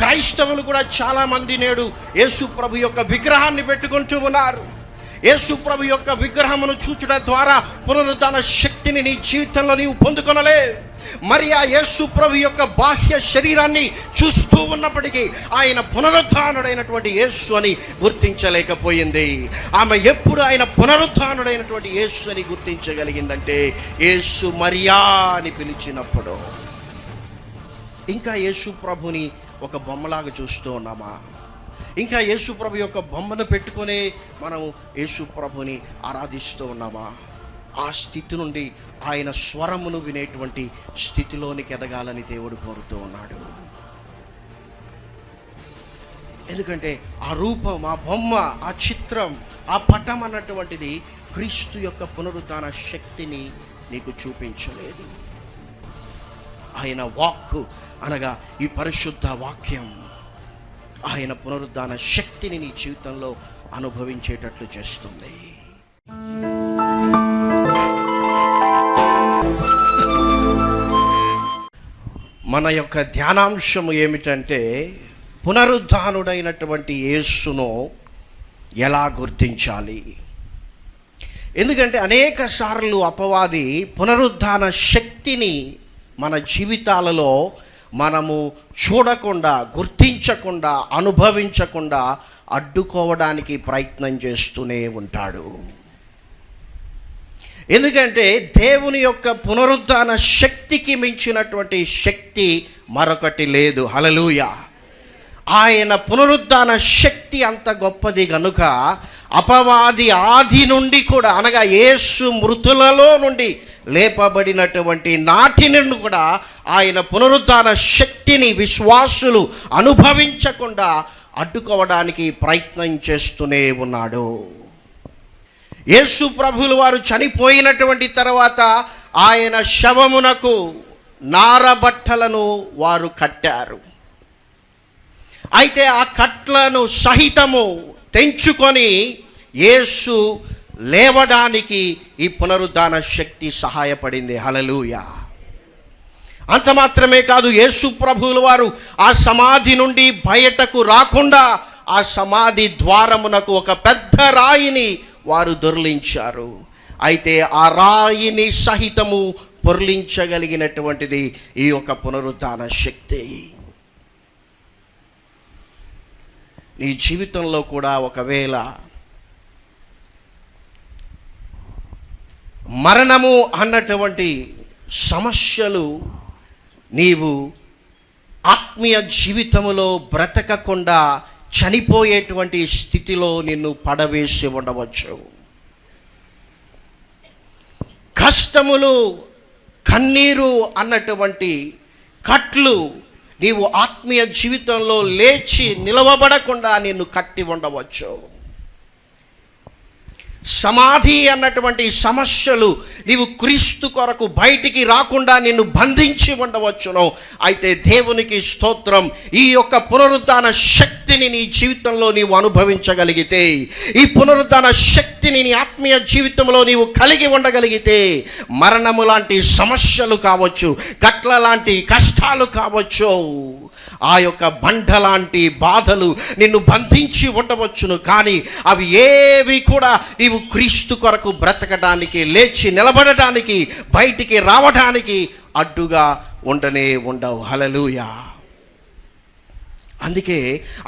క్రైస్తవులు కూడా చాలామంది నేడు యేసు ప్రభు యొక్క విగ్రహాన్ని పెట్టుకుంటూ ఉన్నారు. యేసు ప్రభు యొక్క విగ్రహమును చూచుట ద్వారా పునరుద్ధాన శక్తిని నీ జీవితంలో నీవు పొందుకొనలే. మరి ఆ యేసు ప్రభు యొక్క బాహ్య శరీరాన్ని చూస్తూ ఉన్నప్పటికీ ఆయన పునరుద్ధానుడైనటువంటి యేసు అని గుర్తించలేకపోయింది. ఆమె ఎప్పుడు ఆయన పునరుద్ధానుడైనటువంటి యేసు అని గుర్తించగలిగిందంటే యేసు మరియా అని పిలిచినప్పుడు. ఇంకా యేసు ప్రభుని ఒక బొమ్మలాగా చూస్తూ ఉన్నామా? ఇంకా యేసుప్రభు యొక్క బొమ్మను పెట్టుకొని మనం యేసుప్రభుని ఆరాధిస్తూ ఉన్నామా? ఆ స్థితి నుండి ఆయన స్వరమును వినేటువంటి స్థితిలోనికి ఎదగాలని దేవుడు కోరుతూ ఉన్నాడు. ఎందుకంటే ఆ రూపం ఆ బొమ్మ ఆ చిత్రం ఆ పటం అన్నటువంటిది క్రీస్తు యొక్క పునరుద్ధాన శక్తిని నీకు చూపించలేదు. ఆయన వాక్కు అనగా ఈ పరిశుద్ధ వాక్యం ఆయన పునరుద్ధాన శక్తిని నీ జీవితంలో అనుభవించేటట్లు చేస్తుంది. మన యొక్క ధ్యానాంశము ఏమిటంటే పునరుద్ధానుడైనటువంటి యేసును ఎలా గుర్తించాలి? ఎందుకంటే అనేక సార్లు అపవాది పునరుద్ధాన శక్తిని మన జీవితాలలో మనము చూడకుండా గుర్తించకుండా అనుభవించకుండా అడ్డుకోవడానికి ప్రయత్నం చేస్తూనే ఉంటాడు. ఎందుకంటే దేవుని యొక్క పునరుద్ధాన శక్తికి మించినటువంటి శక్తి మరొకటి లేదు. హలలుయా ఆయన పునరుద్ధాన శక్తి అంత గొప్పది గనుక అపవాది ఆది నుండి కూడా అనగా యేసు మృతులలో నుండి లేపబడినటువంటి నాటి నుండి కూడా ఆయన పునరుద్ధాన శక్తిని విశ్వాసులు అనుభవించకుండా అడ్డుకోవడానికి ప్రయత్నం చేస్తూనే ఉన్నాడు. యేసు ప్రభులు వారు చనిపోయినటువంటి తర్వాత ఆయన శవమునకు నారబట్టలను వారు కట్టారు. అయితే ఆ కట్లను సహితము తెంచుకొని యేసు లేవడానికి ఈ పునరుద్ధాన శక్తి సహాయపడింది. హలలుయ అంత మాత్రమే కాదు యేసు ప్రభువుల వారు ఆ సమాధి నుండి బయటకు రాకుండా ఆ సమాధి ద్వారమునకు ఒక పెద్ద రాయిని వారు దొర్లించారు. అయితే ఆ రాయిని సహితము పొర్లించగలిగినటువంటిది ఈ యొక్క పునరుద్ధాన శక్తి. నీ జీవితంలో కూడా ఒకవేళ మరణము అన్నటువంటి సమస్యలు నీవు ఆత్మీయ జీవితంలో బ్రతకకుండా చనిపోయేటువంటి స్థితిలో నిన్ను పడవేసి ఉండవచ్చు. కష్టములు కన్నీరు అన్నటువంటి కట్లు నీవు ఆత్మీయ జీవితంలో లేచి నిలవబడకుండా నిన్ను కట్టి ఉండవచ్చు. సమాధి అన్నటువంటి సమస్యలు నీవు క్రీస్తు కొరకు బయటికి రాకుండా నిన్ను బంధించి ఉండవచ్చును. అయితే దేవునికి స్తోత్రం ఈ యొక్క పునరుద్ధాన శక్తిని నీ జీవితంలో నీవు అనుభవించగలిగితే ఈ పునరుద్ధాన శక్తిని నీ ఆత్మీయ జీవితంలో నీవు కలిగి ఉండగలిగితే మరణము లాంటి సమస్యలు కావచ్చు గట్ల లాంటి కష్టాలు కావచ్చు ఆ యొక్క బండ లాంటి బాధలు నిన్ను బంధించి ఉండవచ్చును. కానీ అవి ఏవి కూడా నీవు క్రీస్తు కొరకు బ్రతకడానికి లేచి నిలబడటానికి బయటికి రావడానికి అడ్డుగా ఉండనే ఉండవు. హలలుయా అందుకే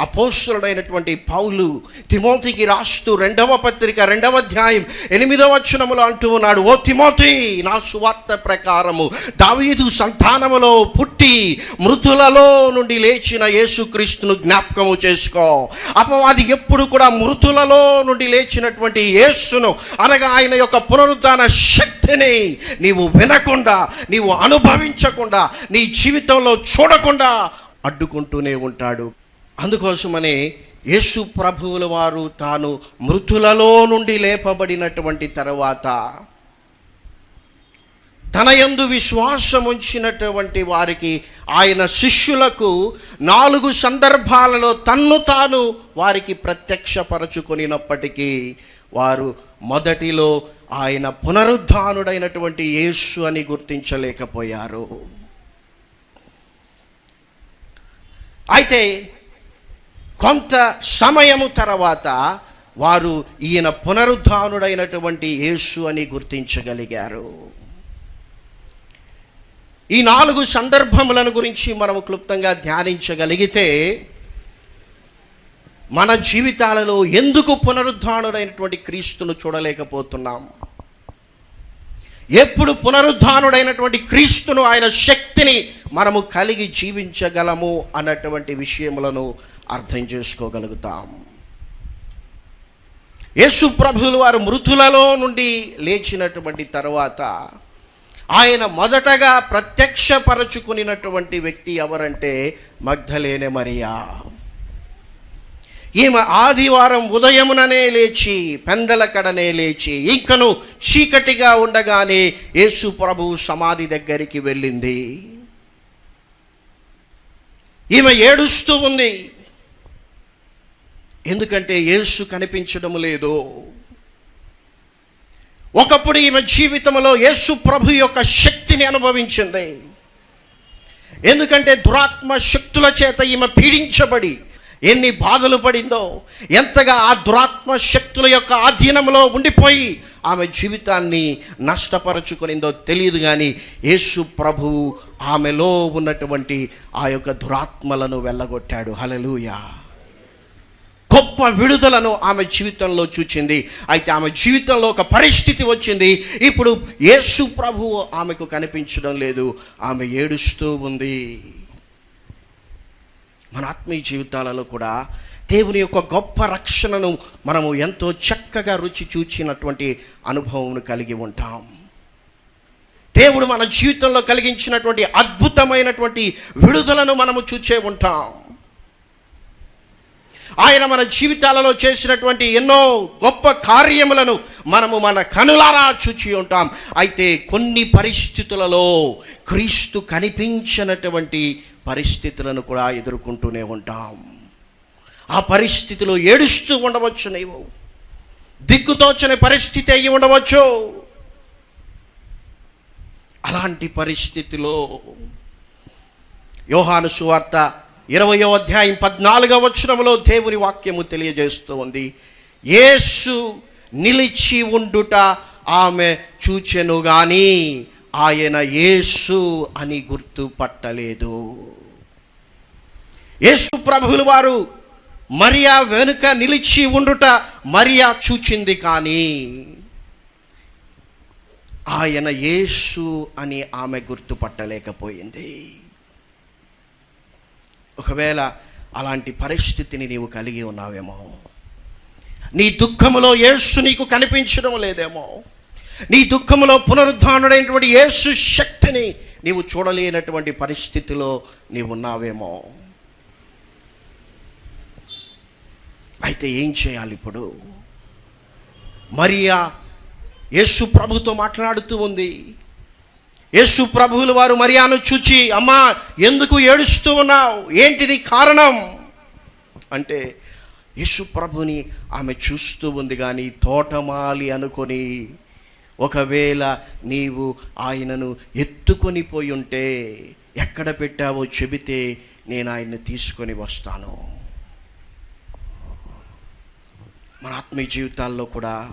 అపోస్తుడైనటువంటి పౌలు తిమోతికి రాస్తూ రెండవ పత్రిక రెండవ అధ్యాయం ఎనిమిదవ వచనములో అంటూ ఉన్నాడు ఓ తిమోతి నా సువార్త ప్రకారము దావీదు సంతానములో పుట్టి మృతులలో నుండి లేచిన యేసుక్రీస్తును జ్ఞాపకము చేసుకో. అపవాది ఎప్పుడు కూడా మృతులలో నుండి లేచినటువంటి యేసును అనగా ఆయన యొక్క పునరుద్ధాన శక్తిని నీవు వినకుండా నీవు అనుభవించకుండా నీ జీవితంలో చూడకుండా అడ్డుకుంటూనే ఉంటాడు. అందుకోసమనే యేసు ప్రభువుల వారు తాను మృతులలో నుండి లేపబడినటువంటి తర్వాత తన యందు విశ్వాసం ఉంచినటువంటి వారికి ఆయన శిష్యులకు నాలుగు సందర్భాలలో తన్ను తాను వారికి ప్రత్యక్షపరచుకొనినప్పటికీ వారు మొదటిలో ఆయన పునరుద్ధానుడైనటువంటి యేసు అని గుర్తించలేకపోయారు. అయితే కొంత సమయము తర్వాత వారు ఈయన పునరుద్ధానుడైనటువంటి యేసు అని గుర్తించగలిగారు. ఈ నాలుగు సందర్భములను గురించి మనము క్లుప్తంగా ధ్యానించగలిగితే మన జీవితాలలో ఎందుకు పునరుద్ధానుడైనటువంటి క్రీస్తును చూడలేకపోతున్నాం? ఎప్పుడు పునరుద్ధానుడైనటువంటి క్రీస్తును ఆయన శక్తిని మనము కలిగి జీవించగలము అన్నటువంటి విషయములను అర్థం చేసుకోగలుగుతాం. యేసు ప్రభులు వారు మృతులలో నుండి లేచినటువంటి తర్వాత ఆయన మొదటగా ప్రత్యక్షపరచుకునినటువంటి వ్యక్తి ఎవరంటే మగ్ధలేనే మరియా. ఈమె ఆదివారం ఉదయముననే లేచి పెందల కడనే లేచి ఇంకను చీకటిగా ఉండగానే యేసు ప్రభు సమాధి దగ్గరికి వెళ్ళింది. ఈమె ఏడుస్తూ ఉంది. ఎందుకంటే యేసు కనిపించడం లేదు. ఒకప్పుడు ఈమె జీవితంలో యేసు ప్రభు యొక్క శక్తిని అనుభవించింది. ఎందుకంటే దురాత్మ శక్తుల చేత ఈమె పీడించబడి ఎన్ని బాధలు పడిందో ఎంతగా ఆ దురాత్మ శక్తుల యొక్క ఆధీనంలో ఉండిపోయి ఆమె జీవితాన్ని నష్టపరుచుకునిందో తెలియదు కానీ యేసు ప్రభు ఆమెలో ఉన్నటువంటి ఆ యొక్క దురాత్మలను వెళ్ళగొట్టాడు. హలలుయా గొప్ప విడుదలను ఆమె జీవితంలో చూచింది. అయితే ఆమె జీవితంలో ఒక పరిస్థితి వచ్చింది. ఇప్పుడు యేసు ప్రభువు ఆమెకు కనిపించడం లేదు. ఆమె ఏడుస్తూ ఉంది. మన ఆత్మీయ జీవితాలలో కూడా దేవుని యొక్క గొప్ప రక్షణను మనము ఎంతో చక్కగా రుచి చూచినటువంటి అనుభవం కలిగి ఉంటాం. దేవుడు మన జీవితంలో కలిగించినటువంటి అద్భుతమైనటువంటి విడుదలను మనము చూచే ఉంటాం. ఆయన మన జీవితాలలో చేసినటువంటి ఎన్నో గొప్ప కార్యములను మనము మన కనులారా చూచి ఉంటాం. అయితే కొన్ని పరిస్థితులలో క్రీస్తు కనిపించినటువంటి పరిస్థితులను కూడా ఎదుర్కొంటూనే ఉంటాం. ఆ పరిస్థితిలో ఏడుస్తూ ఉండవచ్చు నీవు. దిక్కుతోచని పరిస్థితి అయ్యి ఉండవచ్చు. అలాంటి పరిస్థితిలో యోహాను సువార్త ఇరవయో అధ్యాయం పద్నాలుగవ వచనంలో దేవుని వాక్యము తెలియజేస్తూ ఉంది. యేసు నిలిచి ఉండుట ఆమె చూచెను గాని ఆయన యేసు అని గుర్తుపట్టలేదు. యేసు ప్రభువులు వారు మరియా వెనుక నిలిచి ఉండుట మరియా చూచింది కానీ ఆయన యేసు అని ఆమె గుర్తుపట్టలేకపోయింది. ఒకవేళ అలాంటి పరిస్థితిని నీవు కలిగి ఉన్నావేమో నీ దుఃఖములో యేసు నీకు కనిపించడం లేదేమో నీ దుఃఖములో పునరుద్ధానుడైనటువంటి యేసు శక్తిని నీవు చూడలేనటువంటి పరిస్థితిలో నీవు ఉన్నావేమో అయితే ఏం చేయాలి ఇప్పుడు? మరియా యేసు ప్రభుతో మాట్లాడుతూ ఉంది. యేసు ప్రభువులు వారు మరియాను చూచి అమ్మా ఎందుకు ఏడుస్తూ ఉన్నావు? ఏంటిది కారణం? అంటే యేసు ప్రభుని ఆమె చూస్తూ ఉంది కానీ తోటమాలి అనుకొని ఒకవేళ నీవు ఆయనను ఎత్తుకొని పోయి ఉంటే ఎక్కడ పెట్టావో చెబితే నేను ఆయన్ని తీసుకొని వస్తాను. మన ఆత్మీయ జీవితాల్లో కూడా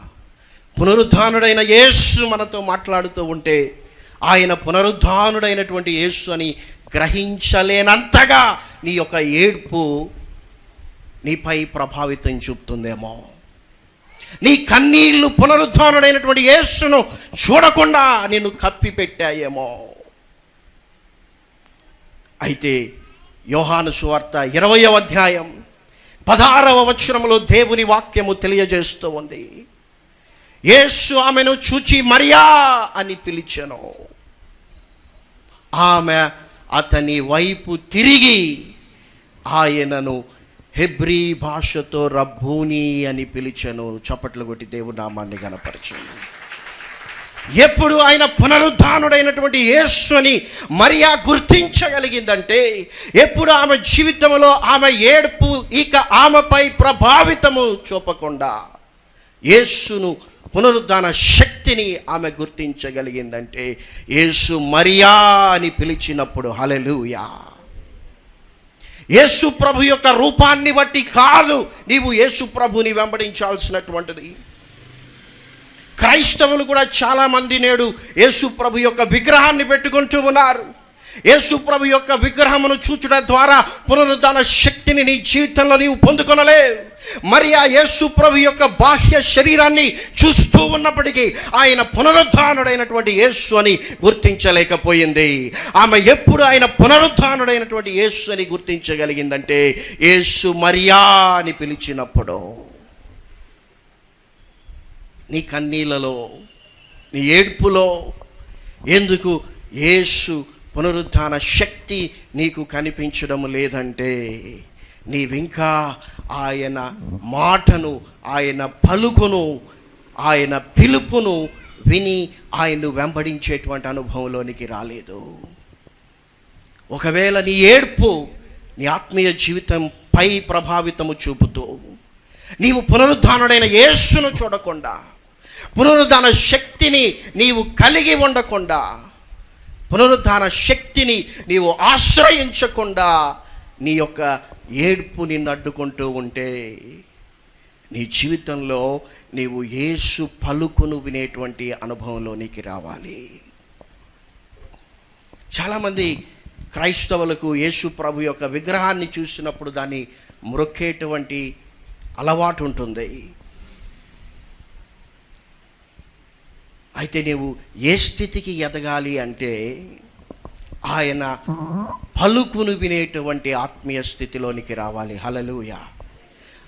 పునరుద్ధానుడైన యేసు మనతో మాట్లాడుతూ ఉంటే ఆయన పునరుద్ధానుడైనటువంటి యేసు అని గ్రహించలేనంతగా నీ యొక్క ఏడ్పు నీపై ప్రభావితం చూపుతుందేమో. నీ కన్నీళ్ళు పునరుద్ధానుడైనటువంటి యేసును చూడకుండా నిన్ను కప్పిపెట్టాయేమో. అయితే యోహాను సువార్త ఇరవయో అధ్యాయం పదహారవ వచనంలో దేవుని వాక్యము తెలియజేస్తూ ఉంది. యేసు ఆమెను చూచి మరియా అని పిలిచాను. ఆమె అతని వైపు తిరిగి ఆయనను హెబ్రీ భాషతో రబ్బూని అని పిలిచాను. చప్పట్లు కొట్టి దేవునామాన్ని నామాన్ని ఎప్పుడు ఆయన పునరుద్ధానుడైనటువంటి యేసుని మరియా గుర్తించగలిగిందంటే ఎప్పుడు ఆమె జీవితంలో ఆమె ఏడుపు ఇక ఆమెపై ప్రభావితము చూపకుండా యేసును పునరుద్ధాన శక్తిని ఆమె గుర్తించగలిగిందంటే యేసు మరియా అని పిలిచినప్పుడు హలెలూయా యేసు ప్రభు యొక్క రూపాన్ని బట్టి కాదు నీవు యేసు ప్రభుని వెంబడించాల్సినటువంటిది. క్రైస్తవులు కూడా చాలామంది నేడు యేసు ప్రభు యొక్క విగ్రహాన్ని పెట్టుకుంటూ ఉన్నారు. యేసు ప్రభు యొక్క విగ్రహమును చూచడం ద్వారా పునరుద్ధాన శక్తిని నీ జీవితంలో నీవు పొందుకొనలేవు మరి ఆ యేసు ప్రభు యొక్క బాహ్య శరీరాన్ని చూస్తూ ఉన్నప్పటికీ ఆయన పునరుద్ధానుడైనటువంటి యేసు అని గుర్తించలేకపోయింది. ఆమె ఎప్పుడు ఆయన పునరుద్ధానుడైనటువంటి యేసు అని గుర్తించగలిగిందంటే యేసు మరియా అని పిలిచినప్పుడు. నీ కన్నీళ్ళలో నీ ఏడ్పులో ఎందుకు యేసు పునరుద్ధాన శక్తి నీకు కనిపించడం లేదంటే నీవింకా ఆయన మాటను ఆయన పలుకును ఆయన పిలుపును విని ఆయన్ను వెంబడించేటువంటి అనుభవంలోనికి రాలేదు. ఒకవేళ నీ ఏడ్పు నీ ఆత్మీయ జీవితం పై ప్రభావితము చూపుతూ నీవు పునరుద్ధానుడైన యేసును చూడకుండా పునరుద్ధాన శక్తిని నీవు కలిగి ఉండకుండా పునరుద్ధాన శక్తిని నీవు ఆశ్రయించకుండా నీ యొక్క ఏడ్పు నిన్ను అడ్డుకుంటూ ఉంటే నీ జీవితంలో నీవు యేసు పలుకును వినేటువంటి అనుభవంలోనికి రావాలి. చాలామంది క్రైస్తవులకు యేసు ప్రభు యొక్క విగ్రహాన్ని చూసినప్పుడు దాన్ని మ్రొక్కేటువంటి అలవాటు ఉంటుంది. అయితే నీవు ఏ స్థితికి ఎదగాలి అంటే ఆయన పలుకును వినేటువంటి ఆత్మీయ స్థితిలోనికి రావాలి. హలలుయ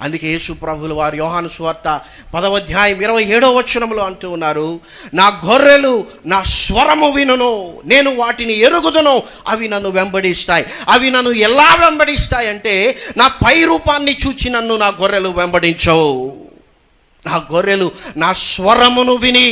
అందుకే యేసు ప్రభులు వారు యోహాను స్వార్త పదవధ్యాయం ఇరవై ఏడో వచనంలో అంటూ ఉన్నారు నా గొర్రెలు నా స్వరము వినును నేను వాటిని ఎరుగుదును అవి నన్ను వెంబడిస్తాయి. అవి నన్ను ఎలా వెంబడిస్తాయి అంటే నా పై రూపాన్ని చూచి నన్ను నా గొర్రెలు వెంబడించవు. నా గొర్రెలు నా స్వరమును విని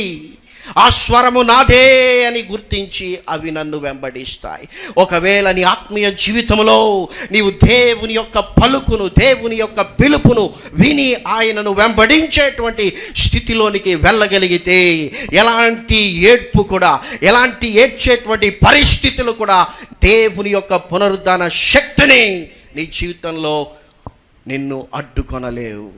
ఆ స్వరము నాదే అని గుర్తించి అవి నన్ను వెంబడిస్తాయి. ఒకవేళ నీ ఆత్మీయ జీవితంలో నీవు దేవుని యొక్క పలుకును దేవుని యొక్క పిలుపును విని ఆయనను వెంబడించేటువంటి స్థితిలోనికి వెళ్ళగలిగితే ఎలాంటి ఏడ్పు కూడా ఎలాంటి ఏడ్చేటువంటి పరిస్థితులు కూడా దేవుని యొక్క పునరుద్ధాన శక్తిని నీ జీవితంలో నిన్ను అడ్డుకొనలేవు.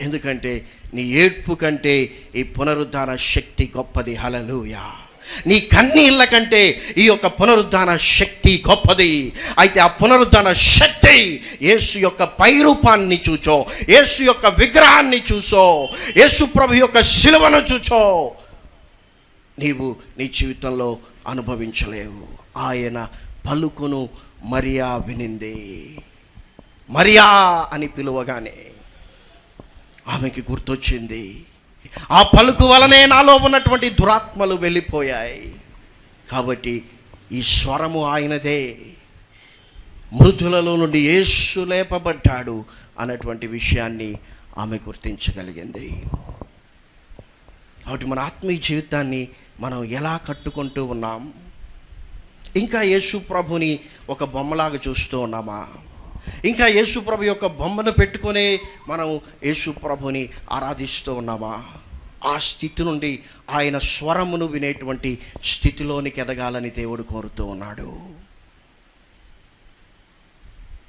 ఎందుకంటే నీ ఏడ్పు కంటే ఈ పునరుద్ధాన శక్తి గొప్పది. హలలుయా నీ కన్నీళ్ళ కంటే ఈ యొక్క పునరుద్ధాన శక్తి గొప్పది. అయితే ఆ పునరుద్ధాన శక్తి యేసు యొక్క పైరూపాన్ని చూచో యేసు యొక్క విగ్రహాన్ని చూసో యేసు ప్రభు యొక్క శిలువను చూచో. నీవు నీ జీవితంలో అనుభవించలేవు. ఆయన పలుకును మరియా వినింది. మరియా అని పిలువగానే ఆమెకి గుర్తొచ్చింది. ఆ పలుకు వలనే నాలో ఉన్నటువంటి దురాత్మలు వెళ్ళిపోయాయి. కాబట్టి ఈ స్వరము ఆయనదే. మృతులలో నుండి యేసు లేపబడ్డాడు అన్నటువంటి విషయాన్ని ఆమె గుర్తించగలిగింది. కాబట్టి మన ఆత్మీయ జీవితాన్ని మనం ఎలా కట్టుకుంటూ ఉన్నాం? ఇంకా యేసు ప్రభుని ఒక బొమ్మలాగా చూస్తూ ఉన్నామా? ఇంకా యేసుప్రభు యొక్క బొమ్మను పెట్టుకొని మనం యేసుప్రభుని ఆరాధిస్తూ ఉన్నామా? ఆ స్థితి నుండి ఆయన స్వరమును వినేటువంటి స్థితిలోనికి ఎదగాలని దేవుడు కోరుతూ ఉన్నాడు.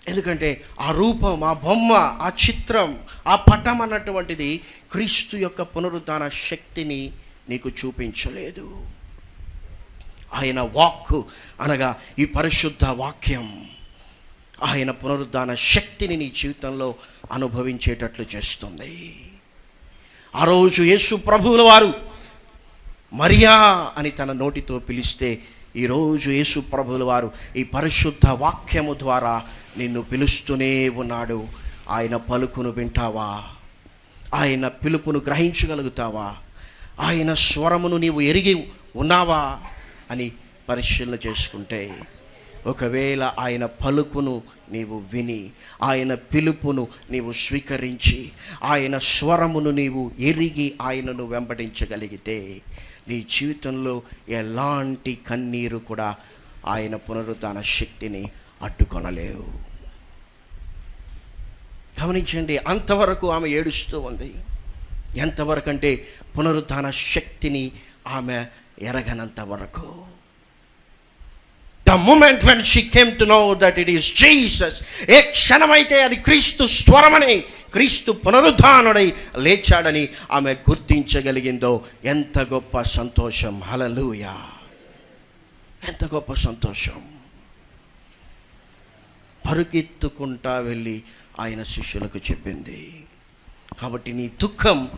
ఎందుకంటే ఆ రూపం ఆ బొమ్మ ఆ చిత్రం ఆ పటం అన్నటువంటిది క్రీస్తు యొక్క పునరుద్ధాన శక్తిని నీకు చూపించలేదు. ఆయన వాక్ అనగా ఈ పరిశుద్ధ వాక్యం. ఆయన పునరుద్ధాన శక్తిని నీ జీవితంలో అనుభవించేటట్లు చేస్తుంది. ఆ రోజు యేసు ప్రభువుల వారు మరియా అని తన నోటితో పిలిస్తే ఈరోజు యేసు ప్రభువుల వారు ఈ పరిశుద్ధ వాక్యము ద్వారా నిన్ను పిలుస్తూనే ఉన్నాడు. ఆయన పలుకును వింటావా? ఆయన పిలుపును గ్రహించగలుగుతావా? ఆయన స్వరమును నీవు ఎరిగి ఉన్నావా? అని పరిశీలన చేసుకుంటే ఒకవేళ ఆయన పలుకును నీవు విని ఆయన పిలుపును నీవు స్వీకరించి ఆయన స్వరమును నీవు ఎరిగి ఆయనను వెంబడించగలిగితే నీ జీవితంలో ఎలాంటి కన్నీరు కూడా ఆయన పునరుద్ధాన శక్తిని అడ్డుకొనలేవు. గమనించండి అంతవరకు ఆమె ఏడుస్తూ ఉంది. ఎంతవరకు అంటే పునరుద్ధాన శక్తిని ఆమె ఎరగనంత వరకు. The moment when she came to know that it is Jesus ఏ క్షణమైతే అది క్రీస్తు స్వరమని క్రీస్తు పునరుద్ధానుడై లేచాడని ఆమె గుర్తించగలిగిందో ఎంత గొప్ప సంతోషం. హలలుయా ఎంత గొప్ప సంతోషం. పరుగెత్తుకుంటా వెళ్ళి ఆయన శిష్యులకు చెప్పింది. కాబట్టి నీ దుఃఖం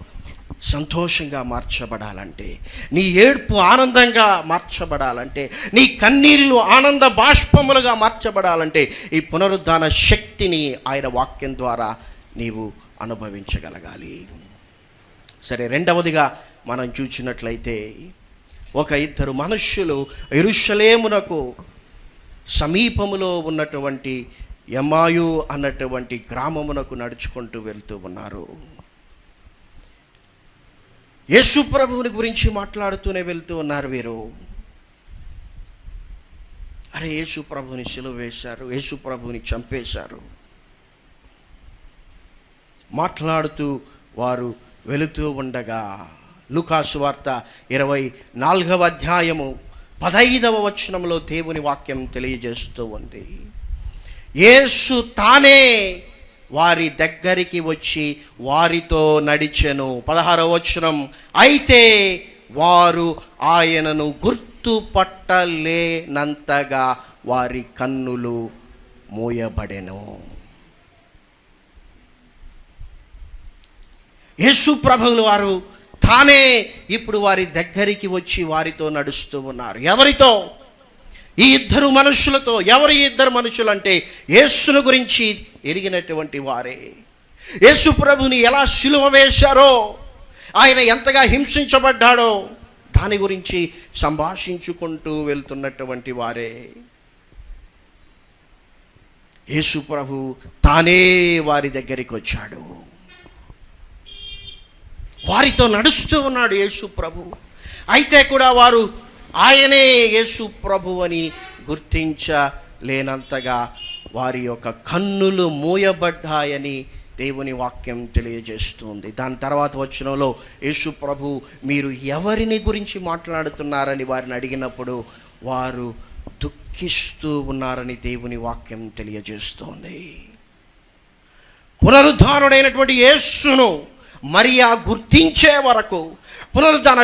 సంతోషంగా మార్చబడాలంటే నీ ఏడ్పు ఆనందంగా మార్చబడాలంటే నీ కన్నీళ్ళు ఆనంద బాష్పములుగా మార్చబడాలంటే ఈ పునరుద్ధాన శక్తిని ఆయన వాక్యం ద్వారా నీవు అనుభవించగలగాలి. సరే రెండవదిగా మనం చూసినట్లయితే ఒక ఇద్దరు మనుష్యులు ఎరుషలేమునకు సమీపములో ఉన్నటువంటి యమాయు అన్నటువంటి గ్రామమునకు నడుచుకుంటూ వెళ్తూ ఉన్నారు. యేసు ప్రభువుని గురించి మాట్లాడుతూనే వెళ్తూ ఉన్నారు వీరు. అరే యేసు ప్రభుని సిలువ వేశారు యేసు ప్రభుని చంపేశారు. మాట్లాడుతూ వారు వెళుతూ ఉండగా లుకాసు వార్త ఇరవై నాలుగవ అధ్యాయము పదైదవ వచనంలో దేవుని వాక్యం తెలియజేస్తూ ఉంది. యేసు తానే వారి దగ్గరికి వచ్చి వారితో నడిచెను. పదహారవ వచనం. అయితే వారు ఆయనను గుర్తుపట్టలేనంతగా వారి కన్నులు మూయబడెను. యేసు ప్రభువులు వారు తానే ఇప్పుడు వారి దగ్గరికి వచ్చి వారితో నడుస్తూ ఉన్నారు. ఎవరితో? ఈ ఇద్దరు మనుషులతో ఎవరు ఈ ఇద్దరు మనుషులు అంటే యేసును గురించి ఎరిగినటువంటి వారే. యేసు ప్రభుని ఎలా సిలువ వేశారో ఆయన ఎంతగా హింసించబడ్డాడో దాని గురించి సంభాషించుకుంటూ వెళ్తున్నటువంటి వారే. యేసు ప్రభు తానే వారి దగ్గరికి వచ్చాడు. వారితో నడుస్తూ ఉన్నాడు యేసు ప్రభు. అయితే కూడా వారు ఆయనే యేసు ప్రభు అని గుర్తించలేనంతగా వారి యొక్క కన్నులు మూయబడ్డాయని దేవుని వాక్యం తెలియజేస్తుంది. దాని తర్వాత వచ్చినలో యేసు ప్రభు మీరు ఎవరిని గురించి మాట్లాడుతున్నారని వారిని అడిగినప్పుడు వారు దుఃఖిస్తూ ఉన్నారని దేవుని వాక్యం తెలియజేస్తోంది. పునరుద్ధానుడైనటువంటి యేస్సును మరియా గుర్తించే వరకు పునరుద్ధాన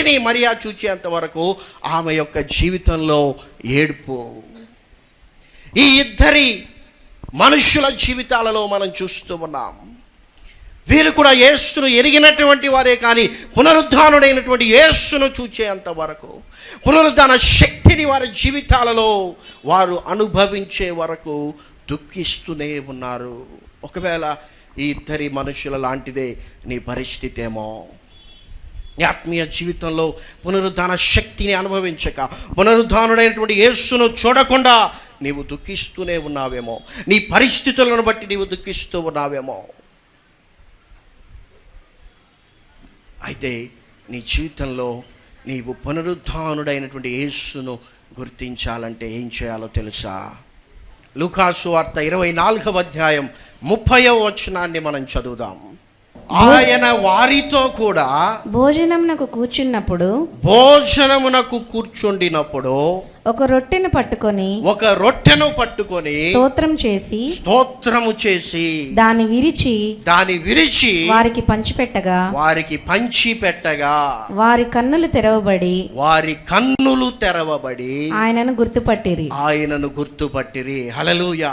శక్తిని మరియా చూచేంత వరకు ఆమె యొక్క జీవితంలో ఏడుపు. ఈ ఇద్దరి మనుష్యుల జీవితాలలో మనం చూస్తూ ఉన్నాం. వీరు కూడా యేస్సును ఎరిగినటువంటి వారే కానీ పునరుద్ధానుడైనటువంటి యేస్సును చూచేంత వరకు పునరుద్ధాన శక్తిని వారి జీవితాలలో వారు అనుభవించే వరకు దుఃఖిస్తూనే ఉన్నారు. ఒకవేళ ఈ ఇద్దరి మనుషుల లాంటిదే నీ పరిస్థితి ఏమో నీ ఆత్మీయ జీవితంలో పునరుద్ధాన శక్తిని అనుభవించక పునరుద్ధానుడైనటువంటి యేసును చూడకుండా నీవు దుఃఖిస్తూనే ఉన్నావేమో. నీ పరిస్థితులను బట్టి నీవు దుఃఖిస్తూ ఉన్నావేమో. అయితే నీ జీవితంలో నీవు పునరుద్ధానుడైనటువంటి యేసును గుర్తించాలంటే ఏం చేయాలో తెలుసా? లూకాసు వార్త ఇరవై నాలుగవ అధ్యాయం ముప్పయో వచనాన్ని మనం చదువుదాం. ఆయన వారితో కూడా భోజనంనకు కూర్చున్నప్పుడు భోజనమునకు కూర్చుండినప్పుడు ఒక రొట్టెను పట్టుకొని ఒక రొట్టెను పట్టుకొని స్తోత్రం చేసి స్తోత్రము చేసి దాన్ని విరిచి దాని విరిచి వారికి పంచిపెట్టగా వారికి పంచి పెట్టగా వారి కన్నులు తెరవబడి వారి కన్నులు తెరవబడి ఆయనను గుర్తుపట్టిరి. ఆయనను గుర్తుపట్టిరి. హలలుయ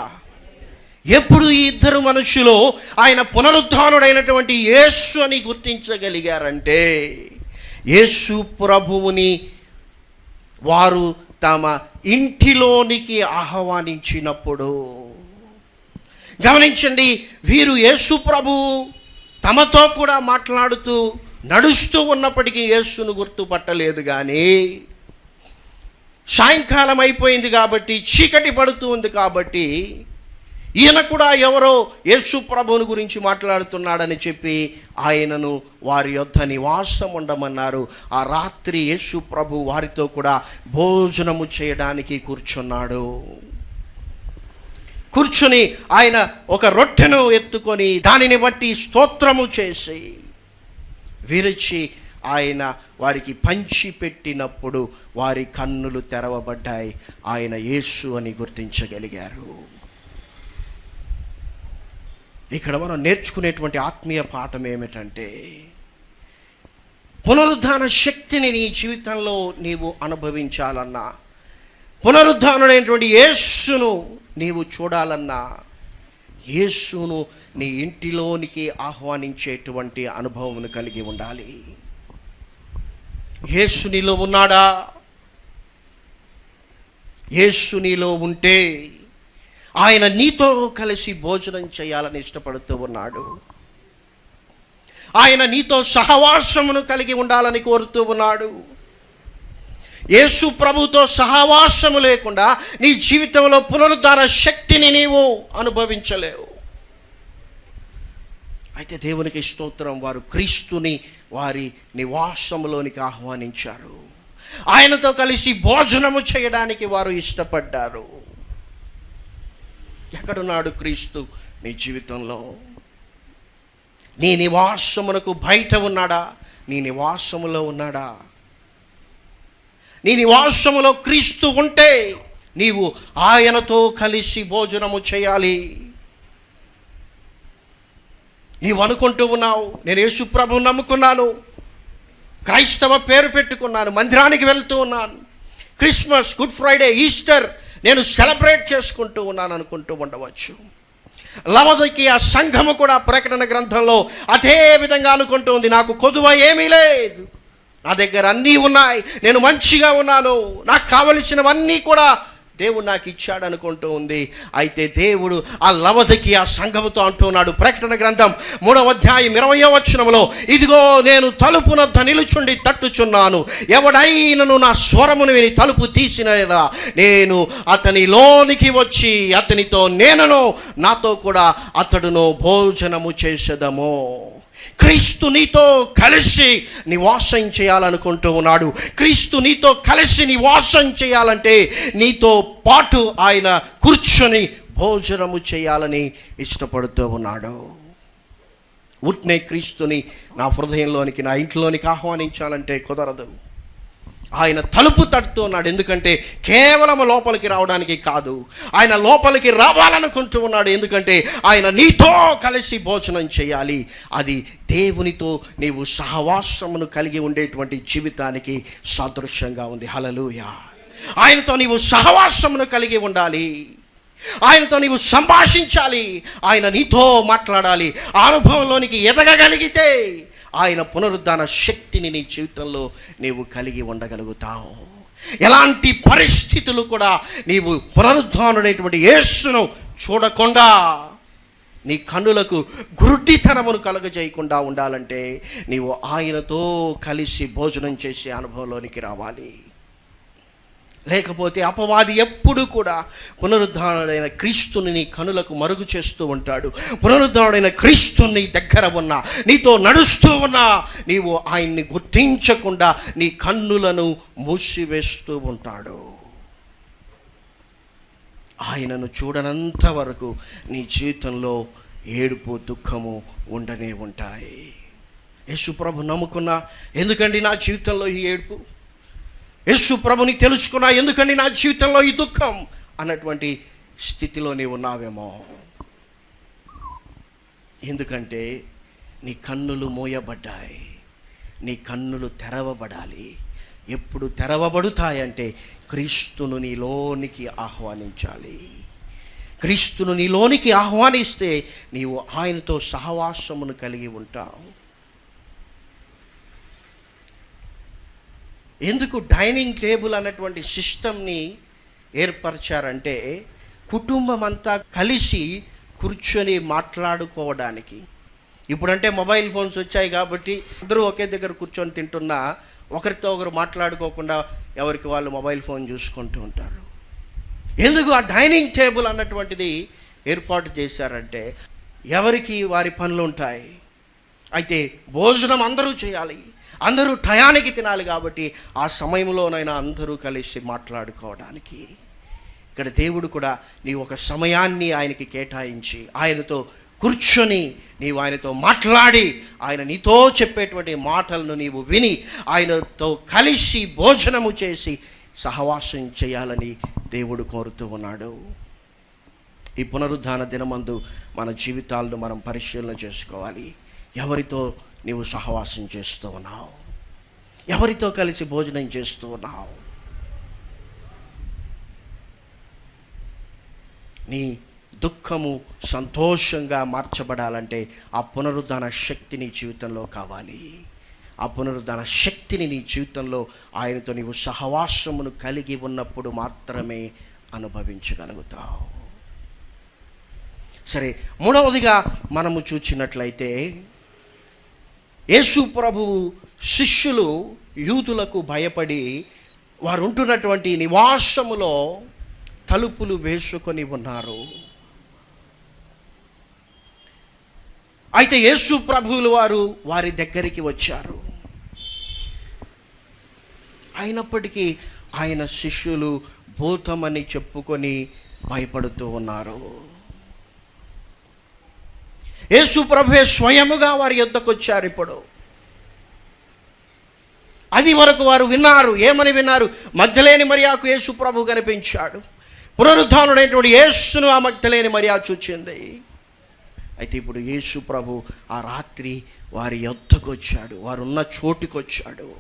ఎప్పుడు ఈ ఇద్దరు మనుషులు ఆయన పునరుద్ధానుడైనటువంటి యేసు అని గుర్తించగలిగారంటే యేసు ప్రభువుని వారు తమ ఇంటిలోనికి ఆహ్వానించినప్పుడు. గమనించండి వీరు యేసు ప్రభు తమతో కూడా మాట్లాడుతూ నడుస్తూ ఉన్నప్పటికీ యేసును గుర్తుపట్టలేదు కానీ సాయంకాలం అయిపోయింది కాబట్టి చీకటి పడుతూ ఉంది కాబట్టి ఈయన కూడా ఎవరో యేసు ప్రభువుని గురించి మాట్లాడుతున్నాడని చెప్పి ఆయనను వారి యొద్ద నివాసం ఉండమన్నారు. ఆ రాత్రి యేసు ప్రభు వారితో కూడా భోజనము చేయడానికి కూర్చున్నాడు. కూర్చుని ఆయన ఒక రొట్టెను ఎత్తుకొని దానిని బట్టి స్తోత్రము చేసి విరిచి ఆయన వారికి పంచి పెట్టినప్పుడు వారి కన్నులు తెరవబడ్డాయి. ఆయన యేసు అని గుర్తించగలిగారు. ఇక్కడ మనం నేర్చుకునేటువంటి ఆత్మీయ పాఠం ఏమిటంటే పునరుద్ధాన శక్తిని నీ జీవితంలో నీవు అనుభవించాలన్నా పునరుద్ధానుడైనటువంటి యేస్సును నీవు చూడాలన్నా యేసును నీ ఇంటిలోనికి ఆహ్వానించేటువంటి అనుభవం కలిగి ఉండాలి. యేసు నీలో ఉన్నాడా? యేసు నీలో ఉంటే ఆయన నీతో కలిసి భోజనం చేయాలని ఇష్టపడుతూ ఉన్నాడు. ఆయన నీతో సహవాసమును కలిగి ఉండాలని కోరుతూ ఉన్నాడు. యేసు ప్రభుతో సహవాసము లేకుండా నీ జీవితంలో పునరుద్ధార శక్తిని నీవు అనుభవించలేవు. అయితే దేవునికి స్తోత్రం వారు క్రీస్తుని వారి నివాసములోనికి ఆహ్వానించారు. ఆయనతో కలిసి భోజనము చేయడానికి వారు ఇష్టపడ్డారు. ఎక్కడున్నాడు క్రీస్తు? నీ జీవితంలో. నీ నివాసమునకు బయట ఉన్నాడా? నీ నివాసములో ఉన్నాడా? నీ నివాసములో క్రీస్తు ఉంటే నీవు ఆయనతో కలిసి భోజనము చేయాలి. నీవు అనుకుంటూ ఉన్నావు నేను యేసుప్రభు నమ్ముకున్నాను. క్రైస్తవ పేరు పెట్టుకున్నాను మందిరానికి వెళ్తూ ఉన్నాను. క్రిస్మస్ గుడ్ ఫ్రైడే ఈస్టర్ నేను సెలబ్రేట్ చేసుకుంటూ ఉన్నాను అనుకుంటూ ఉండవచ్చు. లవదకి ఆ సంఘము కూడా ప్రకటన గ్రంథంలో అదే విధంగా అనుకుంటుంది నాకు కొదువ ఏమీ లేదు. నా దగ్గర అన్నీ ఉన్నాయి. నేను మంచిగా ఉన్నాను. నాకు కావలసినవన్నీ కూడా దేవుడు నాకు ఇచ్చాడు అనుకుంటూ ఉంది. అయితే దేవుడు ఆ లవదకి ఆ సంఘముతో అంటున్నాడు ప్రకటన గ్రంథం మూడవ అధ్యాయం ఇరవయో వచనంలో ఇదిగో నేను తలుపున నిలుచుండి తట్టుచున్నాను. ఎవడైనను నా స్వరమును విని తలుపు తీసిన నేను అతని లోనికి వచ్చి అతనితో నేనును నాతో కూడా అతడును భోజనము చేసేదము. క్రీస్తు నీతో కలిసి నివాసం చేయాలనుకుంటూ ఉన్నాడు. క్రీస్తు నీతో కలిసి నివాసం చేయాలంటే నీతో పాటు ఆయన కూర్చొని భోజనము చేయాలని ఇష్టపడుతూ ఉన్నాడు. ఉట్నే క్రీస్తుని నా హృదయంలోనికి నా ఇంట్లోనికి ఆహ్వానించాలంటే కుదరదు. ఆయన తలుపు తడుతూ ఉన్నాడు ఎందుకంటే కేవలం లోపలికి రావడానికి కాదు ఆయన లోపలికి రావాలనుకుంటూ ఉన్నాడు. ఎందుకంటే ఆయన నీతో కలిసి భోజనం చేయాలి. అది దేవునితో నీవు సహవాసమును కలిగి ఉండేటువంటి జీవితానికి సాదృశ్యంగా ఉంది. హలలుయ ఆయనతో నీవు సహవాసమును కలిగి ఉండాలి. ఆయనతో నీవు సంభాషించాలి. ఆయన నీతో మాట్లాడాలి. అనుభవంలోనికి ఎదగగలిగితే ఆయన పునరుద్ధాన శక్తిని నీ జీవితంలో నీవు కలిగి ఉండగలుగుతావు. ఎలాంటి పరిస్థితులు కూడా నీవు పునరుద్ధానుడైనటువంటి యేసును చూడకుండా నీ కన్నులకు గురుడితనమును కలుగజేయకుండా ఉండాలంటే నీవు ఆయనతో కలిసి భోజనం చేసే అనుభవంలోనికి రావాలి. లేకపోతే అపవాది ఎప్పుడు కూడా పునరుద్ధానుడైన క్రీస్తుని నీ కనులకు మరుగు చేస్తూ ఉంటాడు. పునరుద్ధానుడైన క్రీస్తుని దగ్గర ఉన్నా నీతో నడుస్తూ ఉన్నా నీవు ఆయన్ని గుర్తించకుండా నీ కన్నులను మూసివేస్తూ ఉంటాడు. ఆయనను చూడనంత వరకు నీ జీవితంలో ఏడుపు దుఃఖము ఉండనే ఉంటాయి. యేసుప్రభు నమ్ముకున్నా ఎందుకండి నా జీవితంలో ఈ ఏడుపు? యేసు ప్రభుని తెలుసుకున్నా ఎందుకండి నా జీవితంలో ఈ దుఃఖం? అన్నటువంటి స్థితిలో నీవు ఉన్నావేమో. ఎందుకంటే నీ కన్నులు మోయబడ్డాయి. నీ కన్నులు తెరవబడాలి. ఎప్పుడు తెరవబడుతాయంటే క్రీస్తును నీలోనికి ఆహ్వానించాలి. క్రీస్తును నీలోనికి ఆహ్వానిస్తే నీవు ఆయనతో సహవాసమును కలిగి ఉంటావు. ఎందుకు డైనింగ్ టేబుల్ అన్నటువంటి సిస్టమ్ని ఏర్పరిచారంటే కుటుంబం అంతా కలిసి కూర్చొని మాట్లాడుకోవడానికి. ఇప్పుడంటే మొబైల్ ఫోన్స్ వచ్చాయి కాబట్టి అందరూ ఒకే దగ్గర కూర్చొని తింటున్నా ఒకరితో ఒకరు మాట్లాడుకోకుండా ఎవరికి వాళ్ళు మొబైల్ ఫోన్ చూసుకుంటూ ఉంటారు. ఎందుకు ఆ డైనింగ్ టేబుల్ అన్నటువంటిది ఏర్పాటు చేశారంటే ఎవరికి వారి పనులు ఉంటాయి? అయితే భోజనం అందరూ చేయాలి. అందరూ టయానికి తినాలి కాబట్టి ఆ సమయంలోనైనా అందరూ కలిసి మాట్లాడుకోవడానికి. ఇక్కడ దేవుడు కూడా నీ ఒక సమయాన్ని ఆయనకి కేటాయించి ఆయనతో కూర్చొని నీవు ఆయనతో మాట్లాడి ఆయన నీతో చెప్పేటువంటి మాటలను నీవు విని ఆయనతో కలిసి భోజనము చేసి సహవాసం చేయాలని దేవుడు కోరుతూ ఉన్నాడు. ఈ పునరుద్ధాన దినమందు మన జీవితాలను మనం పరిశీలన చేసుకోవాలి. ఎవరితో నీవు సహవాసం చేస్తూ ఉన్నావు. ఎవరితో కలిసి భోజనం చేస్తూ ఉన్నావు? నీ దుఃఖము సంతోషంగా మార్చబడాలంటే ఆ పునరుద్ధాన శక్తి నీ జీవితంలో కావాలి. ఆ పునరుద్ధాన శక్తిని నీ జీవితంలో ఆయనతో నీవు సహవాసమును కలిగి ఉన్నప్పుడు మాత్రమే అనుభవించగలుగుతావు. సరే మూడవదిగా మనము చూచినట్లయితే యేసు ప్రభువు శిష్యులు యూదులకు భయపడి వారు ఉంటున్నటువంటి నివాసములో తలుపులు వేసుకొని ఉన్నారు. అయితే యేసు ప్రభువులు వారు వారి దగ్గరికి వచ్చారు. అయినప్పటికీ ఆయన శిష్యులు భూతమని చెప్పుకొని భయపడుతూ ఉన్నారు. యేసు ప్రభువే స్వయముగా వారి యుద్ధకు వచ్చారు ఇప్పుడు. అది వరకు వారు విన్నారు ఏమని విన్నారు? మధ్యలేని మరియాకు యేసు ప్రభు కనిపించాడు. పునరుద్ధానుడైనటువంటి యేసును ఆ మధ్యలేని మర్యాద చూచింది. అయితే ఇప్పుడు యేసు ప్రభు ఆ రాత్రి వారి యొద్దకు వచ్చాడు వారున్న చోటుకు వచ్చాడు.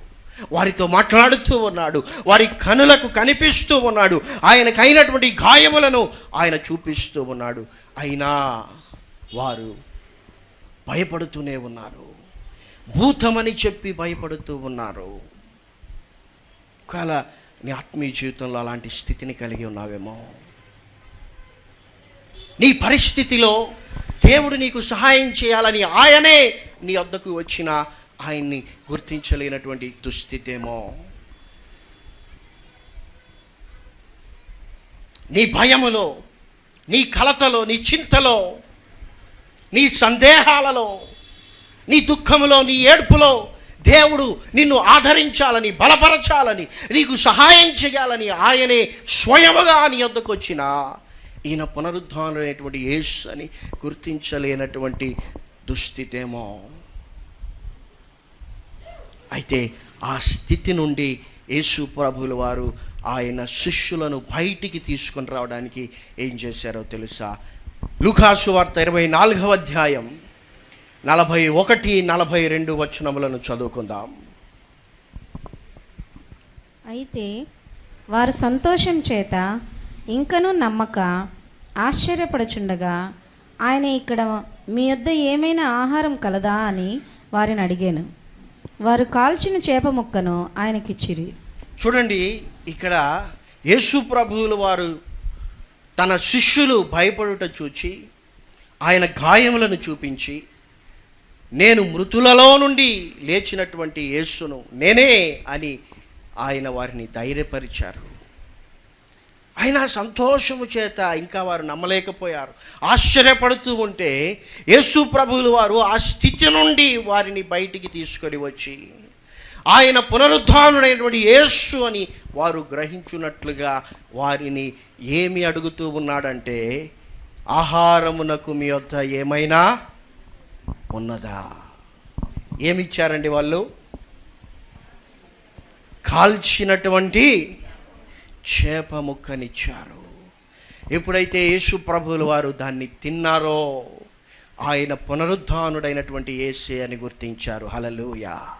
వారితో మాట్లాడుతూ ఉన్నాడు వారి కనులకు కనిపిస్తూ ఉన్నాడు ఆయనకైనటువంటి గాయములను ఆయన చూపిస్తూ ఉన్నాడు. అయినా వారు భయపడుతూనే ఉన్నారు. భూతమని చెప్పి భయపడుతూ ఉన్నారు. ఒకవేళ నీ ఆత్మీయ జీవితంలో అలాంటి స్థితిని కలిగి ఉన్నావేమో? నీ పరిస్థితిలో దేవుడు నీకు సహాయం చేయాలని ఆయనే నీ వద్దకు వచ్చిన ఆయన్ని గుర్తించలేనటువంటి దుస్థితేమో? నీ భయములో నీ కలతలో నీ చింతలో నీ సందేహాలలో నీ దుఃఖంలో నీ ఏడ్పులో దేవుడు నిన్ను ఆదరించాలని బలపరచాలని నీకు సహాయం చేయాలని ఆయనే స్వయముగా నీ వద్దకు వచ్చిన. ఈయన పునరుద్ధానమైనటువంటి యేసు అని గుర్తించలేనటువంటి దుస్థితేమో. అయితే ఆ స్థితి నుండి యేసు ప్రభుల వారు ఆయన శిష్యులను బయటికి తీసుకొని రావడానికి ఏం చేశారో తెలుసా? లుకాసు వార్త ఇరవై నాలుగవ అధ్యాయం నలభై ఒకటి నలభై రెండు వచనములను చదువుకుందాం. అయితే వారు సంతోషం చేత ఇంకనూ నమ్మక ఆశ్చర్యపడుచుండగా ఆయన ఇక్కడ మీ యొద్ద ఏమైనా ఆహారం కలదా అని వారిని అడిగాను. వారు కాల్చిన చేప ముక్కను ఆయనకిచ్చిరి. చూడండి ఇక్కడ యేసు ప్రభువుల వారు తన శిష్యులు భయపడుట చూచి ఆయన గాయములను చూపించి నేను మృతులలో నుండి లేచినటువంటి యేసును నేనే అని ఆయన వారిని ధైర్యపరిచారు. ఆయన సంతోషము చేత ఇంకా వారు నమ్మలేకపోయారు. ఆశ్చర్యపడుతూ ఉంటే యేసు ప్రభువులు వారు ఆ స్థితి నుండి వారిని బయటికి తీసుకొని వచ్చి ఆయన పునరుద్ధానుడైనటువంటి యేసు అని వారు గ్రహించున్నట్లుగా వారిని ఏమి అడుగుతూ ఉన్నాడంటే ఆహారమునకు మీ వద్ద ఏమైనా ఉన్నదా? ఏమిచ్చారండి వాళ్ళు? కాల్చినటువంటి చేప ముక్కనిచ్చారు. ఎప్పుడైతే యేసు ప్రభువుల వారు దాన్ని తిన్నారో ఆయన పునరుద్ధానుడైనటువంటి ఏసే అని గుర్తించారు. హలలుయా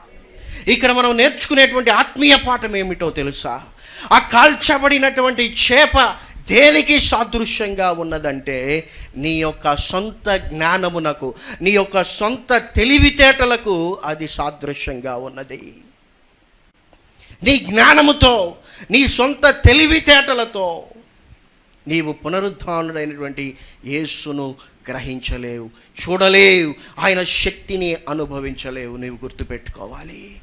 ఇక్కడ మనం నేర్చుకునేటువంటి ఆత్మీయ పాఠం ఏమిటో తెలుసా? ఆ కాల్చబడినటువంటి చేప దేనికి సాదృశ్యంగా ఉన్నదంటే నీ యొక్క సొంత జ్ఞానమునకు నీ యొక్క సొంత తెలివితేటలకు అది సాదృశ్యంగా ఉన్నది. నీ జ్ఞానముతో నీ సొంత తెలివితేటలతో నీవు పునరుద్ధానుడైనటువంటి యేసును గ్రహించలేవు చూడలేవు ఆయన శక్తిని అనుభవించలేవు నీవు గుర్తుపెట్టుకోవాలి.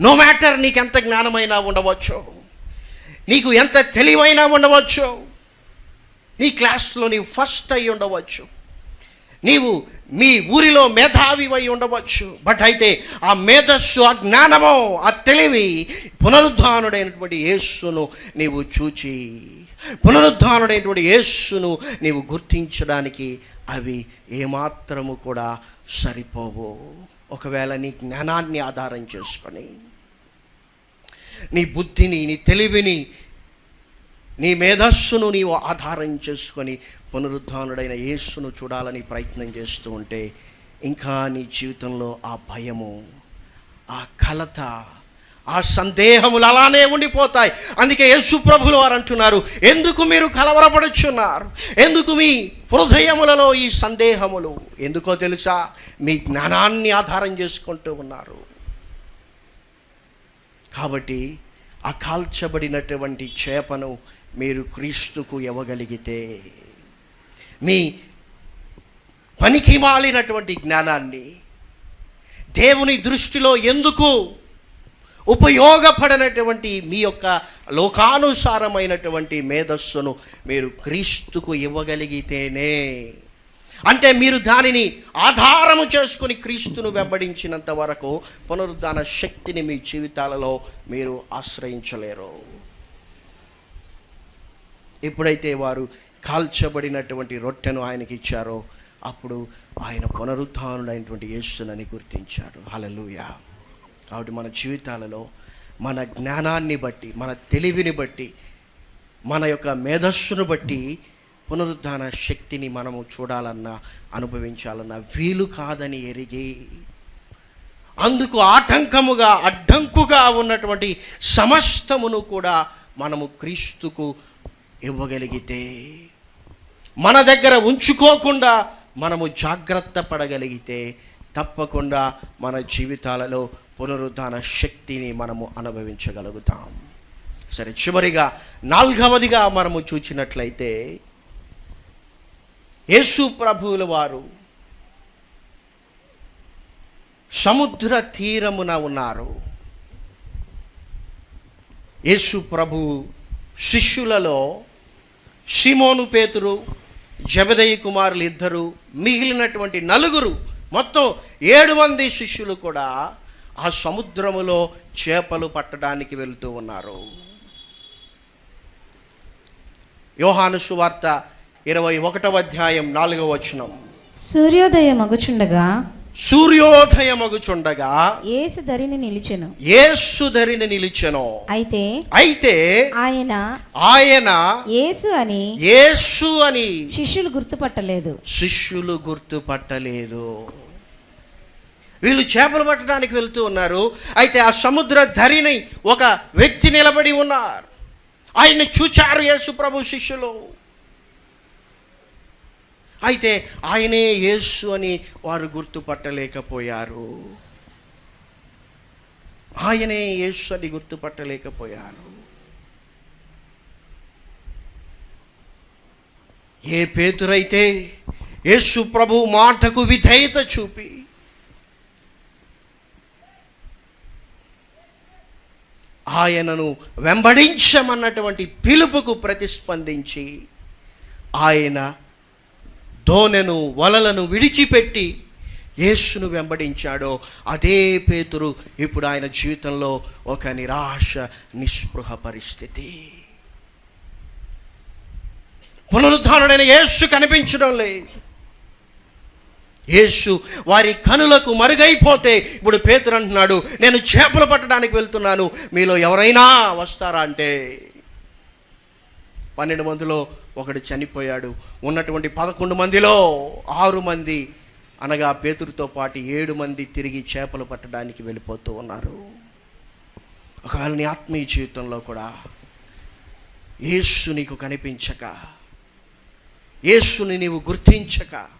నో మ్యాటర్ నీకు ఎంత జ్ఞానమైనా ఉండవచ్చు నీకు ఎంత తెలివైనా ఉండవచ్చు నీ క్లాస్లో నీవు ఫస్ట్ అయి ఉండవచ్చు. నీవు మీ ఊరిలో మేధావివై ఉండవచ్చు. బట్ అయితే ఆ మేధస్సు ఆ జ్ఞానము ఆ తెలివి పునరుద్ధానుడైనటువంటి యేస్సును నీవు చూచి పునరుద్ధానుడైనటువంటి యేస్సును నీవు గుర్తించడానికి అవి ఏమాత్రము కూడా సరిపోవు. ఒకవేళ నీ జ్ఞానాన్ని ఆధారం చేసుకొని నీ బుద్ధిని నీ తెలివిని నీ మేధస్సును నీవు ఆధారం చేసుకొని పునరుద్ధానుడైన యేసును చూడాలని ప్రయత్నం చేస్తూ ఉంటే ఇంకా నీ జీవితంలో ఆ భయము ఆ కలత ఆ సందేహములు అలానే ఉండిపోతాయి. అందుకే యేసు ప్రభులు వారు అంటున్నారు ఎందుకు మీరు కలవరపడుచున్నారు? ఎందుకు మీ హృదయములలో ఈ సందేహములు? ఎందుకో తెలుసా? మీ జ్ఞానాన్ని ఆధారం చేసుకుంటూ ఉన్నారు. కాబట్టి ఆ కాల్చబడినటువంటి చేపను మీరు క్రీస్తుకు ఇవ్వగలిగితే మీ పనికి మాలినటువంటి జ్ఞానాన్ని దేవుని దృష్టిలో ఎందుకు ఉపయోగపడనటువంటి మీ యొక్క లోకానుసారమైనటువంటి మేధస్సును మీరు క్రీస్తుకు ఇవ్వగలిగితేనే. అంటే మీరు దానిని ఆధారము చేసుకుని క్రీస్తును వెంబడించినంత వరకు పునరుద్ధాన శక్తిని మీ జీవితాలలో మీరు ఆశ్రయించలేరు. ఎప్పుడైతే వారు కాల్చబడినటువంటి రొట్టెను ఆయనకి ఇచ్చారో అప్పుడు ఆయన పునరుద్ధానుడైనటువంటి యేసునని గుర్తించారు హలలుయా కాబట్టి మన జీవితాలలో మన జ్ఞానాన్ని బట్టి మన తెలివిని బట్టి మన యొక్క మేధస్సును బట్టి పునరుద్ధాన శక్తిని మనము చూడాలన్నా అనుభవించాలన్నా వీలు కాదని ఎరిగి అందుకు ఆటంకముగా అడ్డంకుగా ఉన్నటువంటి సమస్తమును కూడా మనము క్రీస్తుకు ఇవ్వగలిగితే మన దగ్గర ఉంచుకోకుండా మనము జాగ్రత్త పడగలిగితే తప్పకుండా మన జీవితాలలో పునరుద్ధాన శక్తిని మనము అనుభవించగలుగుతాం. సరే చివరిగా నాల్గవదిగా మనము చూచినట్లయితే యేసు ప్రభువుల వారు సముద్ర తీరమున ఉన్నారు. యేసు ప్రభు శిష్యులలో షిమోను పేతురు జబదయ్య కుమారులు ఇద్దరు మిగిలినటువంటి నలుగురు మొత్తం ఏడు మంది శిష్యులు కూడా ఆ సముద్రములో చేపలు పట్టడానికి వెళ్తూ ఉన్నారు. యోహాను సువార్త ఇరవై ఒకటవ అధ్యాయం నాలుగవ వచనం. సూర్యోదయం మగుచుండగా సూర్యోదయమగుచుండగా ఏసు ధరిని నిలిచెను. యేసు ధరిని నిలిచెను. అయితే అయితే ఆయన ఆయన యేసు అని యేసు అని శిష్యులు గుర్తుపట్టలేదు. శిష్యులు గుర్తుపట్టలేదు. వీళ్ళు చేపలు పట్టడానికి వెళ్తూ ఉన్నారు. అయితే ఆ సముద్ర ధరిని ఒక వ్యక్తి నిలబడి ఉన్నారు. ఆయన్ని చూచారు యేసు ప్రభు శిష్యులు. అయితే ఆయనే యేసు అని వారు గుర్తుపట్టలేకపోయారు. ఆయనే యేసు అని గుర్తుపట్టలేకపోయారు. ఏ పేతురైతే యేసు ప్రభు మాటకు విధేయత చూపి ఆయనను వెంబడించమన్నటువంటి పిలుపుకు ప్రతిస్పందించి ఆయన దోనెను వలలను విడిచిపెట్టి యేసును వెంబడించాడో అదే పేతురు ఇప్పుడు ఆయన జీవితంలో ఒక నిరాశ నిస్పృహ పరిస్థితి. పునరుద్ధానుడైన యేసు కనిపించడం లేదు. యేసు వారి కనులకు మరుగైపోతే ఇప్పుడు పేతురు అంటున్నాడు నేను చేపలు పట్టడానికి వెళ్తున్నాను మీలో ఎవరైనా వస్తారా? అంటే పన్నెండు మందిలో ఒకడు చనిపోయాడు. ఉన్నటువంటి పదకొండు మందిలో ఆరు మంది అనగా పేతురుతో పాటు ఏడు మంది తిరిగి చేపలు పట్టడానికి వెళ్ళిపోతూ ఉన్నారు. ఒకవేళ నీ ఆత్మీయ జీవితంలో కూడా యేసు నీకు కనిపించక యేసుని నీవు గుర్తించక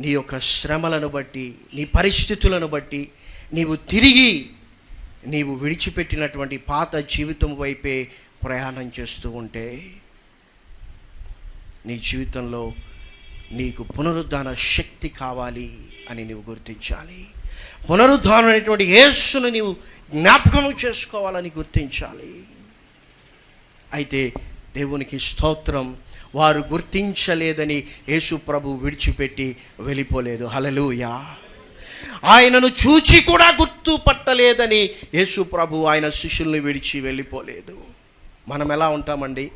నీ యొక్క శ్రమలను బట్టి నీ పరిస్థితులను బట్టి నీవు తిరిగి నీవు విడిచిపెట్టినటువంటి పాత జీవితం వైపే ప్రయాణం చేస్తూ ఉంటే నీ జీవితంలో నీకు పునరుద్ధాన శక్తి కావాలి అని నీవు గుర్తించాలి. పునరుద్ధానం అనేటువంటి యేసును నీవు జ్ఞాపకం చేసుకోవాలని గుర్తించాలి. అయితే దేవునికి స్తోత్రం వారు గుర్తించలేదని యేసు ప్రభు విడిచిపెట్టి వెళ్ళిపోలేదు. హలలుయా ఆయనను చూచి కూడా గుర్తుపట్టలేదని యేసు ప్రభు ఆయన శిష్యుల్ని విడిచి వెళ్ళిపోలేదు. మనం ఎలా ఉంటామండి?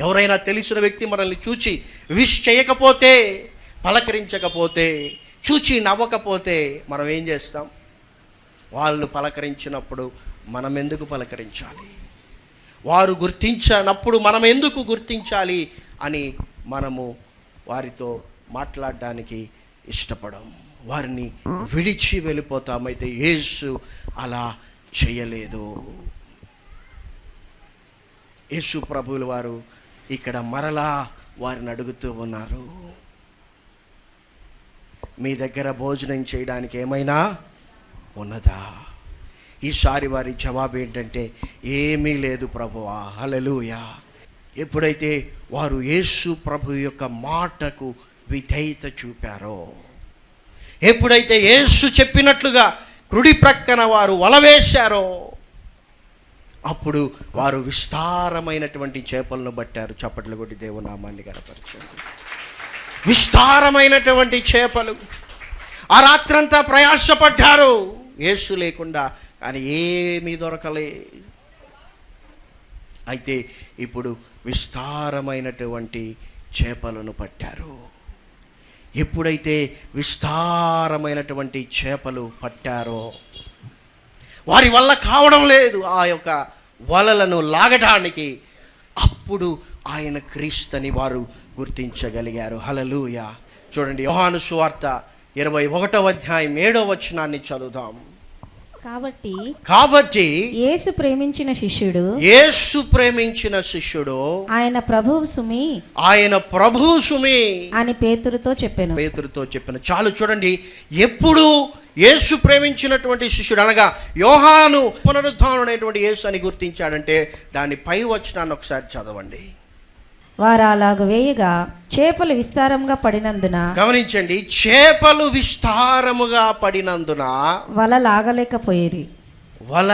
ఎవరైనా తెలిసిన వ్యక్తి మనల్ని చూచి విష్ చేయకపోతే పలకరించకపోతే చూచి నవ్వకపోతే మనం ఏం చేస్తాం? వాళ్ళు పలకరించినప్పుడు మనం ఎందుకు పలకరించాలి? వారు గుర్తించనప్పుడు మనం ఎందుకు గుర్తించాలి అని మనము వారితో మాట్లాడడానికి ఇష్టపడం వారిని విడిచి వెళ్ళిపోతామైతే యేసు అలా చేయలేదు. యేసు ప్రభువుల వారు ఇక్కడ మరలా వారిని అడుగుతూ ఉన్నారు. మీ దగ్గర భోజనం చేయడానికి ఏమైనా ఉన్నదా? ఈసారి వారి జవాబు ఏంటంటే ఏమీ లేదు ప్రభువా. హలలుయా ఎప్పుడైతే వారు యేసు ప్రభు యొక్క మాటకు విధేయత చూపారో ఎప్పుడైతే యేసు చెప్పినట్లుగా కుడి ప్రక్కన వారు వలవేశారో అప్పుడు వారు విస్తారమైనటువంటి చేపలను పట్టారు చప్పట్లు కొట్టి దేవునామాన్ని కనపరిచారు విస్తారమైనటువంటి చేపలు. ఆ రాత్రంతా ప్రయాసపడ్డారు. యేసు లేకుండా కానీ ఏమీ దొరకలే. అయితే ఇప్పుడు విస్తారమైనటువంటి చేపలను పట్టారు. ఎప్పుడైతే విస్తారమైనటువంటి చేపలు పట్టారో వారి వల్ల కావడం లేదు ఆ యొక్క వలలను లాగటానికి. అప్పుడు ఆయన క్రీస్తని వారు గుర్తించగలిగారు. హలలుయ చూడండి యోహాను సువార్త ఇరవై ఒకటవ అధ్యాయం ఏడవ వచనాన్ని చదువుదాం. కాబట్టి కాబట్టి యేసు ప్రేమించిన శిష్యుడు యేసు ప్రేమించిన శిష్యుడు ఆయన ప్రభువు సుమి ఆయన ప్రభు సుమి అని పేతురుతో చెప్పాను. పేతురుతో చెప్పిన. చాలు చూడండి ఎప్పుడు యేసు ప్రేమించినటువంటి శిష్యుడు అనగా యోహాను పునరుద్ధానుడైనటువంటి యేసు అని గుర్తించాడంటే దాని పై వచనాన్ని ఒకసారి చదవండి. వారు అలాగ వేయగా చేపలు విస్తారంగా పడినందున గమనించండి చేపలు విస్తారముగా పడినందున వల లాగలేకపోయేరి. వల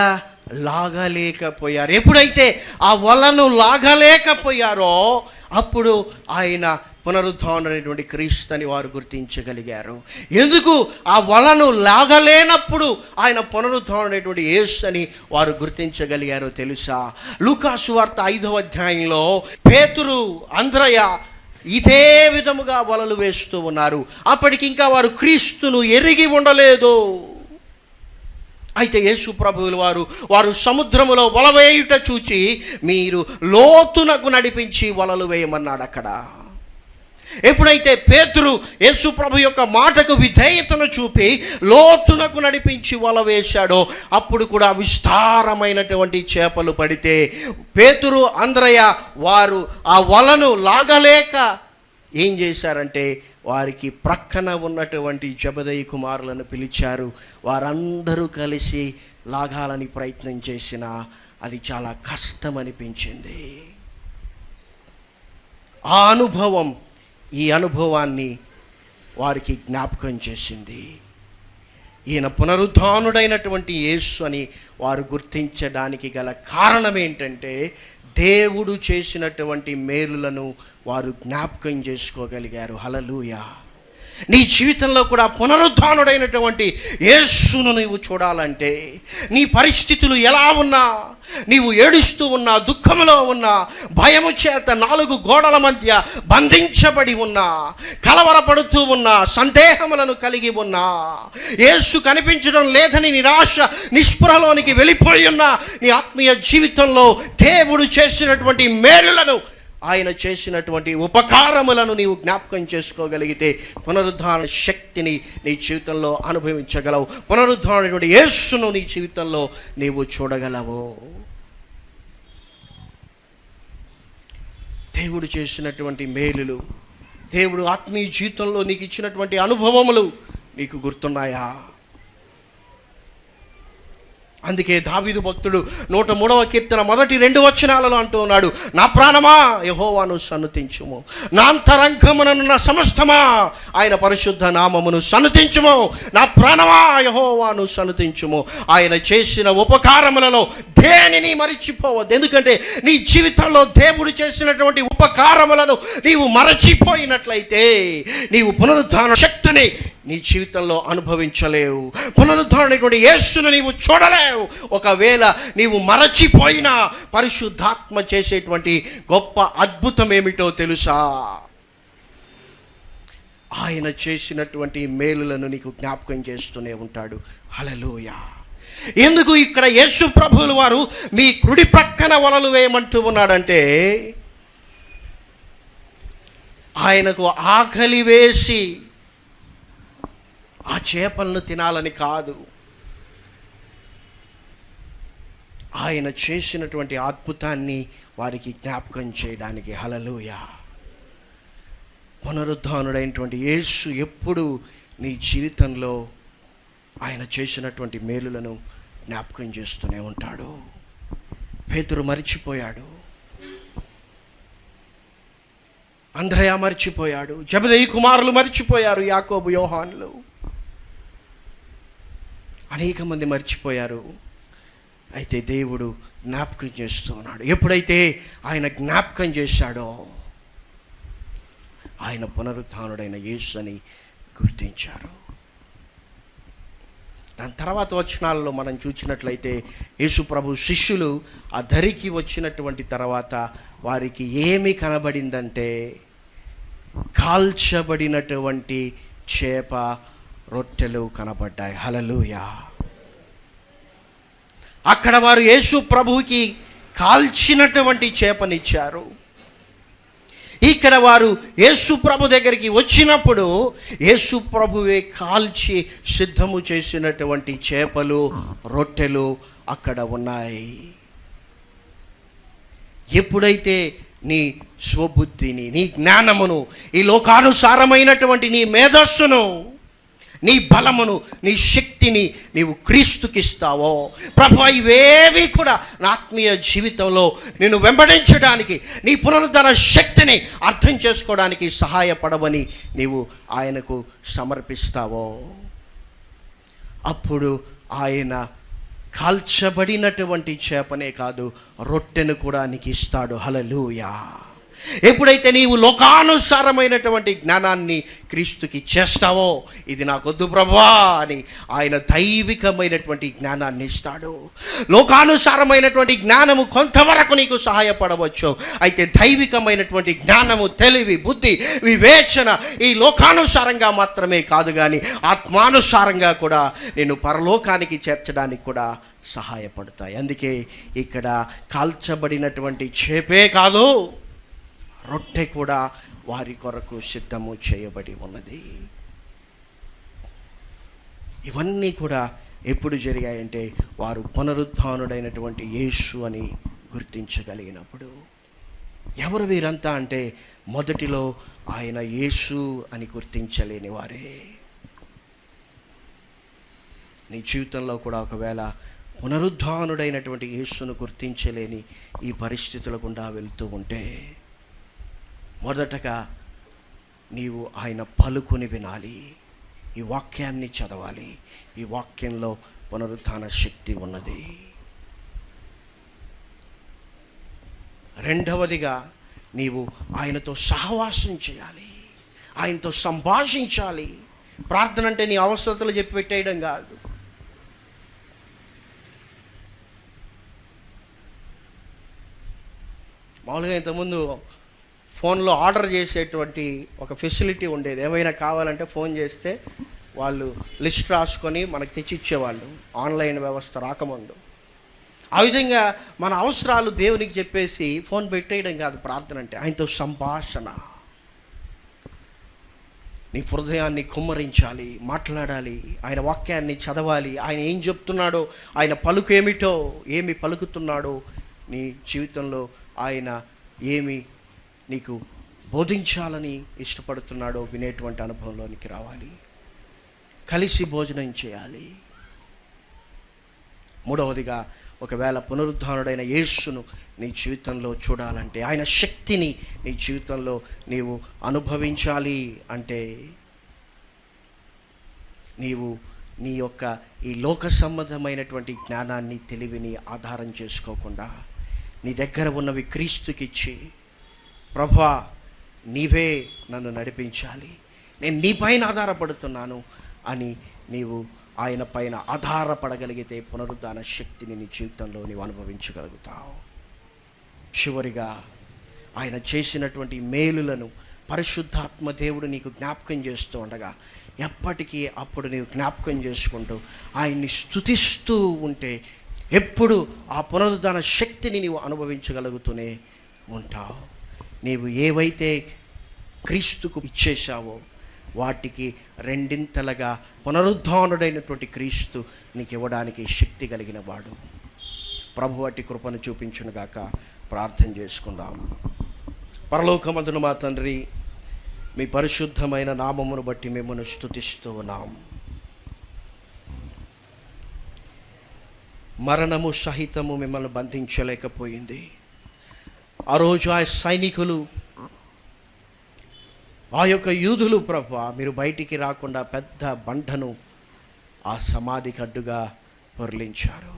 లాగలేకపోయారు. ఎప్పుడైతే ఆ వలను లాగలేకపోయారో అప్పుడు ఆయన పునరుద్ధానమైనటువంటి క్రీస్తుని వారు గుర్తించగలిగారు. ఎందుకు? ఆ వలను లాగలేనప్పుడు ఆయన పునరుద్ధానమైనటువంటి యేసు అని వారు గుర్తించగలిగారో తెలుసా? లూకాసు వార్త ఐదవ అధ్యాయంలో పేతురు అంధ్రయ ఇదే విధముగా వలలు వేస్తూ ఉన్నారు. అప్పటికి ఇంకా వారు క్రీస్తును ఎరిగి ఉండలేదు. అయితే యేసు ప్రభువులు వారు వారు సముద్రములో వల వేయుట చూచి మీరు లోతునకు నడిపించి వలలు వేయమన్నాడు అక్కడ ఎప్పుడైతే పేతురు యేసు ప్రభు యొక్క మాటకు విధేయతను చూపి లోతునకు నడిపించి వల వేశాడో అప్పుడు కూడా విస్తారమైనటువంటి చేపలు పడితే పేతురు అంద్రయ్య వారు ఆ వలను లాగలేక ఏం చేశారంటే వారికి ప్రక్కన ఉన్నటువంటి జబదయ్య కుమారులను పిలిచారు. వారందరూ కలిసి లాగాలని ప్రయత్నం చేసినా అది చాలా కష్టం అనిపించింది ఆ అనుభవం ఈ అనుభవాన్ని వారికి జ్ఞాపకం చేసింది. ఈయన పునరుద్ధానుడైనటువంటి యేసు అని వారు గుర్తించడానికి గల కారణం ఏంటంటే దేవుడు చేసినటువంటి మేలులను వారు జ్ఞాపకం చేసుకోగలిగారు. హలలుయా నీ జీవితంలో కూడా పునరుద్ధానుడైనటువంటి యేసును నీవు చూడాలంటే నీ పరిస్థితులు ఎలా ఉన్నా నీవు ఏడుస్తూ ఉన్నా దుఃఖంలో ఉన్నా భయము చేత నాలుగు గోడల మధ్య బంధించబడి ఉన్నా కలవరపడుతూ ఉన్నా సందేహములను కలిగి ఉన్నా యేసు కనిపించడం లేదని నిరాశ నిస్పృహలోనికి వెళ్ళిపోయి ఉన్నా నీ ఆత్మీయ జీవితంలో దేవుడు చేసినటువంటి మేలులను ఆయన చేసినటువంటి ఉపకారములను నీవు జ్ఞాపకం చేసుకోగలిగితే పునరుద్ధారణ శక్తిని నీ జీవితంలో అనుభవించగలవు. పునరుద్ధరణ యేసును నీ జీవితంలో నీవు చూడగలవు. దేవుడు చేసినటువంటి మేలులు దేవుడు ఆత్మీయ జీవితంలో నీకు ఇచ్చినటువంటి అనుభవములు నీకు గుర్తున్నాయా? అందుకే దావీదు భక్తుడు నూట మూడవ కీర్తన మొదటి రెండు వచనాలలో అంటూ ఉన్నాడు నా ప్రాణమా యహోవాను సన్నుతించుము. నా అంతరంగముననున్న సమస్తమా ఆయన పరిశుద్ధ నామమును సన్నతించుము. నా ప్రాణమా యహోవాను సన్నతించుము. ఆయన చేసిన ఉపకారములలో దేనిని మరిచిపోవద్దు. ఎందుకంటే నీ జీవితంలో దేవుడు చేసినటువంటి ఉపకారములను నీవు మరచిపోయినట్లయితే నీవు పునరుద్ధాన శక్తిని నీ జీవితంలో అనుభవించలేవు. పునరుద్ధరణటువంటి యేసును నీవు చూడలేవు. ఒకవేళ నీవు మరచిపోయినా పరిశుద్ధాత్మ చేసేటువంటి గొప్ప అద్భుతం ఏమిటో తెలుసా? ఆయన చేసినటువంటి మేలులను నీకు జ్ఞాపకం చేస్తూనే ఉంటాడు. హలలోయ ఎందుకు ఇక్కడ యేసు ప్రభువుల వారు మీ కుడి ప్రక్కన వలలు వేయమంటూ ఉన్నాడంటే ఆయనకు ఆకలి వేసి ఆ చేపలను తినాలని కాదు. ఆయన చేసినటువంటి అద్భుతాన్ని వారికి జ్ఞాపకం చేయడానికి హలలుయ పునరుద్ధానుడైనటువంటి యేసు ఎప్పుడు నీ జీవితంలో ఆయన చేసినటువంటి మేలులను జ్ఞాపకం చేస్తూనే ఉంటాడు. పేతురు మరిచిపోయాడు. అంధ్రయ మరిచిపోయాడు. జబదయి కుమారులు మర్చిపోయారు యాకోబు యోహాన్లు. అనేక మంది మర్చిపోయారు. అయితే దేవుడు జ్ఞాపకం చేస్తూ ఉన్నాడు. ఎప్పుడైతే ఆయన జ్ఞాపకం చేశాడో ఆయన పునరుత్డైన యేసు అని గుర్తించారు. దాని తర్వాత వచనాలలో మనం చూసినట్లయితే యేసు ప్రభు శిష్యులు ఆ ధరికి వచ్చినటువంటి తర్వాత వారికి ఏమి కనబడిందంటే కాల్చబడినటువంటి చేప రొట్టెలు కనబడ్డాయి. హలలుయా అక్కడ వారు యేసు ప్రభువుకి కాల్చినటువంటి చేపనిచ్చారు. ఇక్కడ వారు యేసు ప్రభు దగ్గరికి వచ్చినప్పుడు యేసు ప్రభువే కాల్చి సిద్ధము చేసినటువంటి చేపలు రొట్టెలు అక్కడ ఉన్నాయి. ఎప్పుడైతే నీ స్వబుద్ధిని నీ జ్ఞానమును ఈ లోకానుసారమైనటువంటి నీ మేధస్సును నీ బలమును నీ శక్తిని నీవు క్రీస్తుకిస్తావో. ప్రభు ఇవేవి కూడా నా ఆత్మీయ జీవితంలో నేను వెంబడించడానికి నీ పునరుద్ధరణ శక్తిని అర్థం చేసుకోవడానికి సహాయపడవని నీవు ఆయనకు సమర్పిస్తావో. అప్పుడు ఆయన కాల్చబడినటువంటి చేపనే కాదు రొట్టెను కూడా నీకు ఇస్తాడు హలలుయా ఎప్పుడైతే నీవు లోకానుసారమైనటువంటి జ్ఞానాన్ని క్రీస్తుకి చేస్తావో ఇది నాకొద్దు ప్రభా అని ఆయన దైవికమైనటువంటి జ్ఞానాన్ని ఇస్తాడు. లోకానుసారమైనటువంటి జ్ఞానము కొంతవరకు నీకు సహాయపడవచ్చు. అయితే దైవికమైనటువంటి జ్ఞానము తెలివి బుద్ధి వివేచన ఈ లోకానుసారంగా మాత్రమే కాదు కానీ ఆత్మానుసారంగా కూడా నేను పరలోకానికి చేర్చడానికి కూడా సహాయపడతాయి. అందుకే ఇక్కడ కాల్చబడినటువంటి చేపే కాదు. రొట్టె కూడా వారి కొరకు సిద్ధము చేయబడి ఉన్నది. ఇవన్నీ కూడా ఎప్పుడు జరిగాయంటే వారు పునరుద్ధానుడైనటువంటి యేసు అని గుర్తించగలిగినప్పుడు. ఎవరు వీరంతా అంటే మొదటిలో ఆయన యేసు అని గుర్తించలేని వారే. నీ జీవితంలో కూడా ఒకవేళ పునరుద్ధానుడైనటువంటి యేసును గుర్తించలేని ఈ పరిస్థితుల గుండా వెళ్తూ ఉంటే మొదటగా నీవు ఆయన పలుకుని వినాలి. ఈ వాక్యాన్ని చదవాలి. ఈ వాక్యంలో పునరుత్న శక్తి ఉన్నది. రెండవదిగా నీవు ఆయనతో సహవాసం చేయాలి. ఆయనతో సంభాషించాలి. ప్రార్థన అంటే నీ అవసరతలు చెప్పి పెట్టేయడం కాదు. మామూలుగా ఇంతకుముందు ఫోన్లో ఆర్డర్ చేసేటువంటి ఒక ఫెసిలిటీ ఉండేది. ఏమైనా కావాలంటే ఫోన్ చేస్తే వాళ్ళు లిస్ట్ రాసుకొని మనకు తెచ్చిచ్చేవాళ్ళు. ఆన్లైన్ వ్యవస్థ రాకముందు. ఆ విధంగా మన అవసరాలు దేవునికి చెప్పేసి ఫోన్ పెట్టేయడం కాదు ప్రార్థన అంటే ఆయనతో సంభాషణ. నీ హృదయాన్ని కుమ్మరించాలి మాట్లాడాలి ఆయన వాక్యాన్ని చదవాలి ఆయన ఏం చెప్తున్నాడో ఆయన పలుకు ఏమిటో ఏమి పలుకుతున్నాడో నీ జీవితంలో ఆయన ఏమి నీకు బోధించాలని ఇష్టపడుతున్నాడో వినేటువంటి అనుభవంలోనికి రావాలి. కలిసి భోజనం చేయాలి. మూడవదిగా ఒకవేళ పునరుద్ధానుడైన యేసును నీ జీవితంలో చూడాలంటే ఆయన శక్తిని నీ జీవితంలో నీవు అనుభవించాలి అంటే నీవు నీ యొక్క ఈ లోక సంబంధమైనటువంటి జ్ఞానాన్ని తెలివిని ఆధారం చేసుకోకుండా నీ దగ్గర ఉన్నవి క్రీస్తుకిచ్చి ప్రభా నీవే నన్ను నడిపించాలి. నేను నీపైన ఆధారపడుతున్నాను అని నీవు ఆయన పైన ఆధారపడగలిగితే పునరుద్ధాన శక్తిని నీ జీవితంలో నీవు అనుభవించగలుగుతావు. చివరిగా ఆయన చేసినటువంటి మేలులను పరిశుద్ధాత్మ దేవుడు నీకు జ్ఞాపకం చేస్తూ ఉండగా ఎప్పటికీ అప్పుడు నీవు జ్ఞాపకం చేసుకుంటూ ఆయన్ని స్తుతిస్తూ ఉంటే ఎప్పుడు ఆ పునరుద్ధాన శక్తిని నీవు అనుభవించగలుగుతూనే ఉంటావు. నీవు ఏవైతే క్రీస్తుకు ఇచ్చేశావో వాటికి రెండింతలుగా పునరుద్ధానుడైనటువంటి క్రీస్తు నీకు ఇవ్వడానికి శక్తి కలిగిన వాడు. ప్రభు వాటి కృపను చూపించునుగాక ప్రార్థన చేసుకుందాం. పరలోకమందును మా తండ్రి మీ పరిశుద్ధమైన నామమును బట్టి మిమ్మల్ని స్తుతిస్తూ ఉన్నాం. మరణము సహితము మిమ్మల్ని బంధించలేకపోయింది. ఆ రోజు ఆ సైనికులు ఆ యొక్క యూదులు ప్రభు మీరు బయటికి రాకుండా పెద్ద బండను ఆ సమాధికి అడ్డుగా పొరలించారు.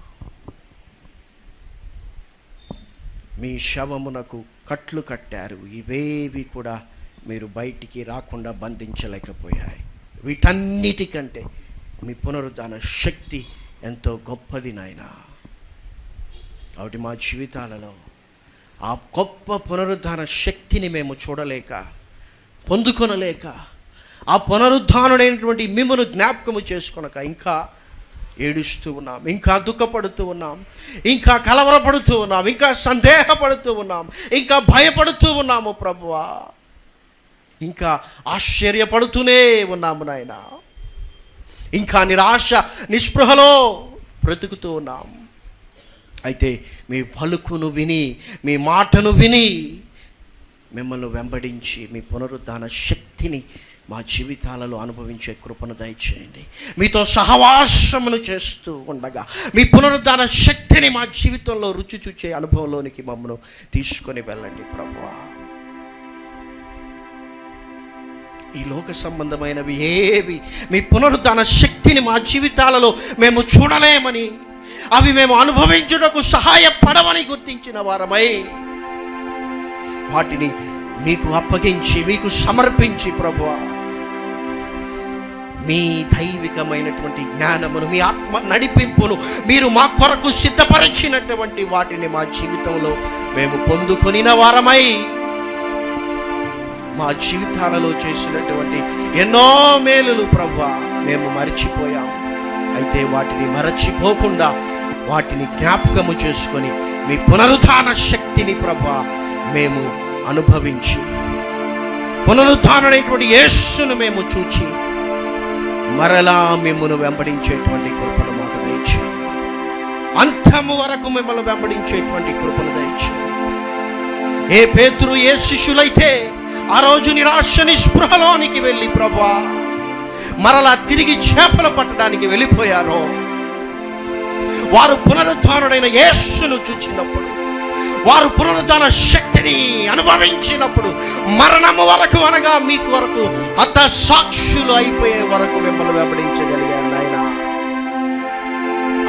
మీ శవమునకు కట్లు కట్టారు. ఇవేవి కూడా మీరు బయటికి రాకుండా బంధించలేకపోయాయి. వీటన్నిటికంటే మీ పునరుద్ధాన శక్తి ఎంతో గొప్పది నాయన. కాబట్టి మా జీవితాలలో ఆ గొప్ప పునరుద్ధాన శక్తిని మేము చూడలేక పొందుకొనలేక ఆ పునరుద్ధానుడైనటువంటి మిమ్మను జ్ఞాపకము చేసుకొనక ఇంకా ఏడుస్తూ ఉన్నాం ఇంకా దుఃఖపడుతూ ఉన్నాం ఇంకా కలవరపడుతూ ఉన్నాం ఇంకా సందేహపడుతూ ఉన్నాం ఇంకా భయపడుతూ ఉన్నాము ప్రభువా. ఇంకా ఆశ్చర్యపడుతూనే ఉన్నాము నాయన. ఇంకా నిరాశ నిస్పృహలో బ్రతుకుతూ ఉన్నాము అయితే మీ పలుకును విని మీ మాటను విని మిమ్మల్ని వెంబడించి మీ పునరుద్ధాన శక్తిని మా జీవితాలలో అనుభవించే కృపను దయచేయండి. మీతో సహవాసమును చేస్తూ ఉండగా మీ పునరుద్ధాన శక్తిని మా జీవితంలో రుచి చూచే అనుభవంలోనికి మమ్మను తీసుకొని వెళ్ళండి ప్రభు ఈ లోక సంబంధమైనవి ఏవి? మీ పునరుద్ధాన శక్తిని మా జీవితాలలో మేము చూడలేమని అవి మేము అనుభవించుటకు సహాయపడమని గుర్తించిన వారమై వాటిని మీకు అప్పగించి మీకు సమర్పించి ప్రభు మీ దైవికమైనటువంటి జ్ఞానమును మీ ఆత్మ నడిపింపును మీరు మా కొరకు సిద్ధపరిచినటువంటి వాటిని మా జీవితంలో మేము పొందుకొనిన వారమై మా జీవితాలలో చేసినటువంటి ఎన్నో మేలులు ప్రభు మేము మర్చిపోయాము. అయితే వాటిని మరచిపోకుండా వాటిని జ్ఞాపకము చేసుకొని మీ పునరుద్ధాన శక్తిని ప్రభా మేము అనుభవించి. పునరుద్ధానమైనటువంటి యేస్సును మేము చూచి మరలా మిమ్మల్ని వెంబడించేటువంటి కృపను మాకు దయచేయండి. అంతము వరకు మిమ్మల్ని వెంబడించేటువంటి కృపను దయచేయండి. ఏ పేతురు ఏ శిష్యులైతే ఆ రోజు నిరాశ నిస్పృహలోనికి వెళ్ళి ప్రభా మరలా తిరిగి చేపలు పట్టడానికి వెళ్ళిపోయారో. వారు పునరుద్ధానుడైన యేస్సును చూచినప్పుడు వారు పునరుద్ధాన శక్తిని అనుభవించినప్పుడు మరణము వరకు అనగా మీకు వరకు అత్త సాక్షులు అయిపోయే వరకు మిమ్మల్ని వెంబడించగలిగారు నాయన.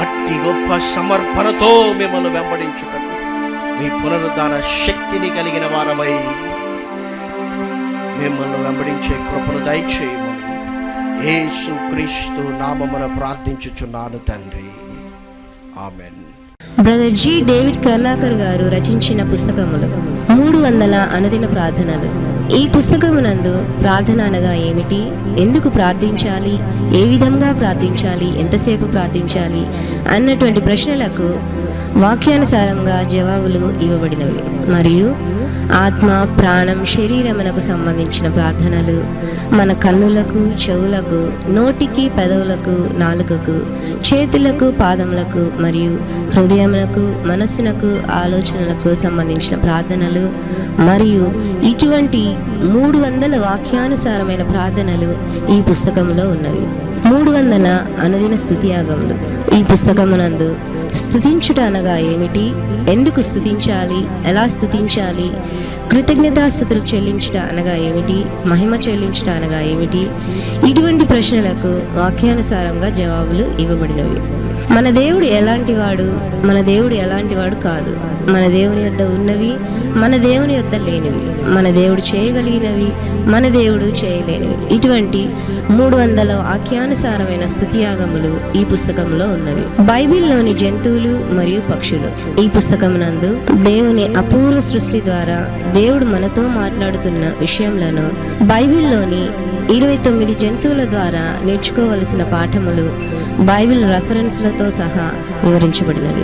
అట్టి గొప్ప సమర్పణతో మిమ్మల్ని వెంబడించుటకు మీ పునరుద్ధాన శక్తిని కలిగిన వారమై మిమ్మల్ని వెంబడించే కృపను దయచేయము యేసు క్రీస్తు నామమున ప్రార్థించుచున్నాను తండ్రి. Amen. Brother G. David Karnakar garu రచించిన పుస్తకములు మూడు వందల అనుదిన ప్రార్థనలు. ఈ పుస్తకమునందు ప్రార్థన అనగా ఏమిటి? ఎందుకు ప్రార్థించాలి? ఏ విధంగా ప్రార్థించాలి? ఎంతసేపు ప్రార్థించాలి? అన్నటువంటి ప్రశ్నలకు వాక్యానుసారంగా జవాబులు ఇవ్వబడినవి. మరియు ఆత్మ ప్రాణం శరీరమునకు సంబంధించిన ప్రార్థనలు. మన కన్నులకు చెవులకు నోటికి పెదవులకు నాలుకకు చేతులకు పాదములకు మరియు హృదయములకు మనస్సునకు ఆలోచనలకు సంబంధించిన ప్రార్థనలు మరియు ఇటువంటి మూడు వందల వాక్యానుసారమైన ప్రార్థనలు ఈ పుస్తకంలో ఉన్నవి. మూడు వందల అనుదిన స్థుతియాగములు ఈ పుస్తకమునందు స్థుతించుట అనగా ఏమిటి? ఎందుకు స్థుతించాలి? ఎలా స్థుతించాలి? కృతజ్ఞతాస్థుతులు చెల్లించుట అనగా ఏమిటి? మహిమ చెల్లించుట అనగా ఏమిటి? ఇటువంటి ప్రశ్నలకు వాక్యానుసారంగా జవాబులు ఇవ్వబడినవి. మన దేవుడు ఎలాంటి వాడు మన దేవుడు ఎలాంటి వాడు కాదు. మన దేవుని యొద్ద ఉన్నవి మన దేవుని యొద్ద లేనివి మన దేవుడు చేయగలిగినవి మన దేవుడు చేయలేనివి. ఇటువంటి మూడు వందల వాక్యానుసారమైన స్థుతియాగములు ఈ పుస్తకంలో ఉన్నవి. బైబిల్లోని జంతువులు మరియు పక్షులు. ఈ పుస్తకమునందు దేవుని అపూర్వ సృష్టి ద్వారా దేవుడు మనతో మాట్లాడుతున్న విషయంలో బైబిల్లోని ఇరవై తొమ్మిది జంతువుల ద్వారా నేర్చుకోవలసిన పాఠములు బైబిల్ రెఫరెన్స్లతో సహా వివరించబడినది.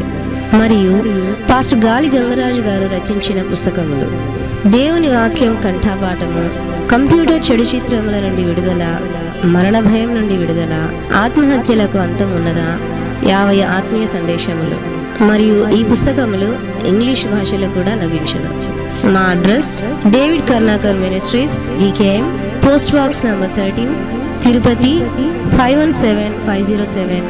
మరియు పాస్టర్ గాలి గంగరాజు గారు రచించిన పుస్తకములు. దేవుని వాక్యం కంఠాపాఠము కంప్యూటర్ చెడు చిత్రముల నుండి విడుదల మరణ భయం నుండి విడుదల ఆత్మహత్యలకు అంతం ఉన్నదా? యాభై ఆత్మీయ సందేశములు. మరియు ఈ పుస్తకములు ఇంగ్లీష్ భాషలో కూడా లభించను. మా address David Karnakar ministries DKM Post Box number 13, Tirupati 517507,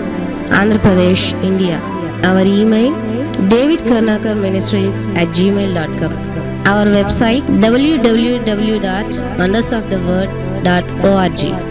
Andhra Pradesh, India. Our email davidkarnakarministries at gmail.com. Our website www.wondersoftheword.org.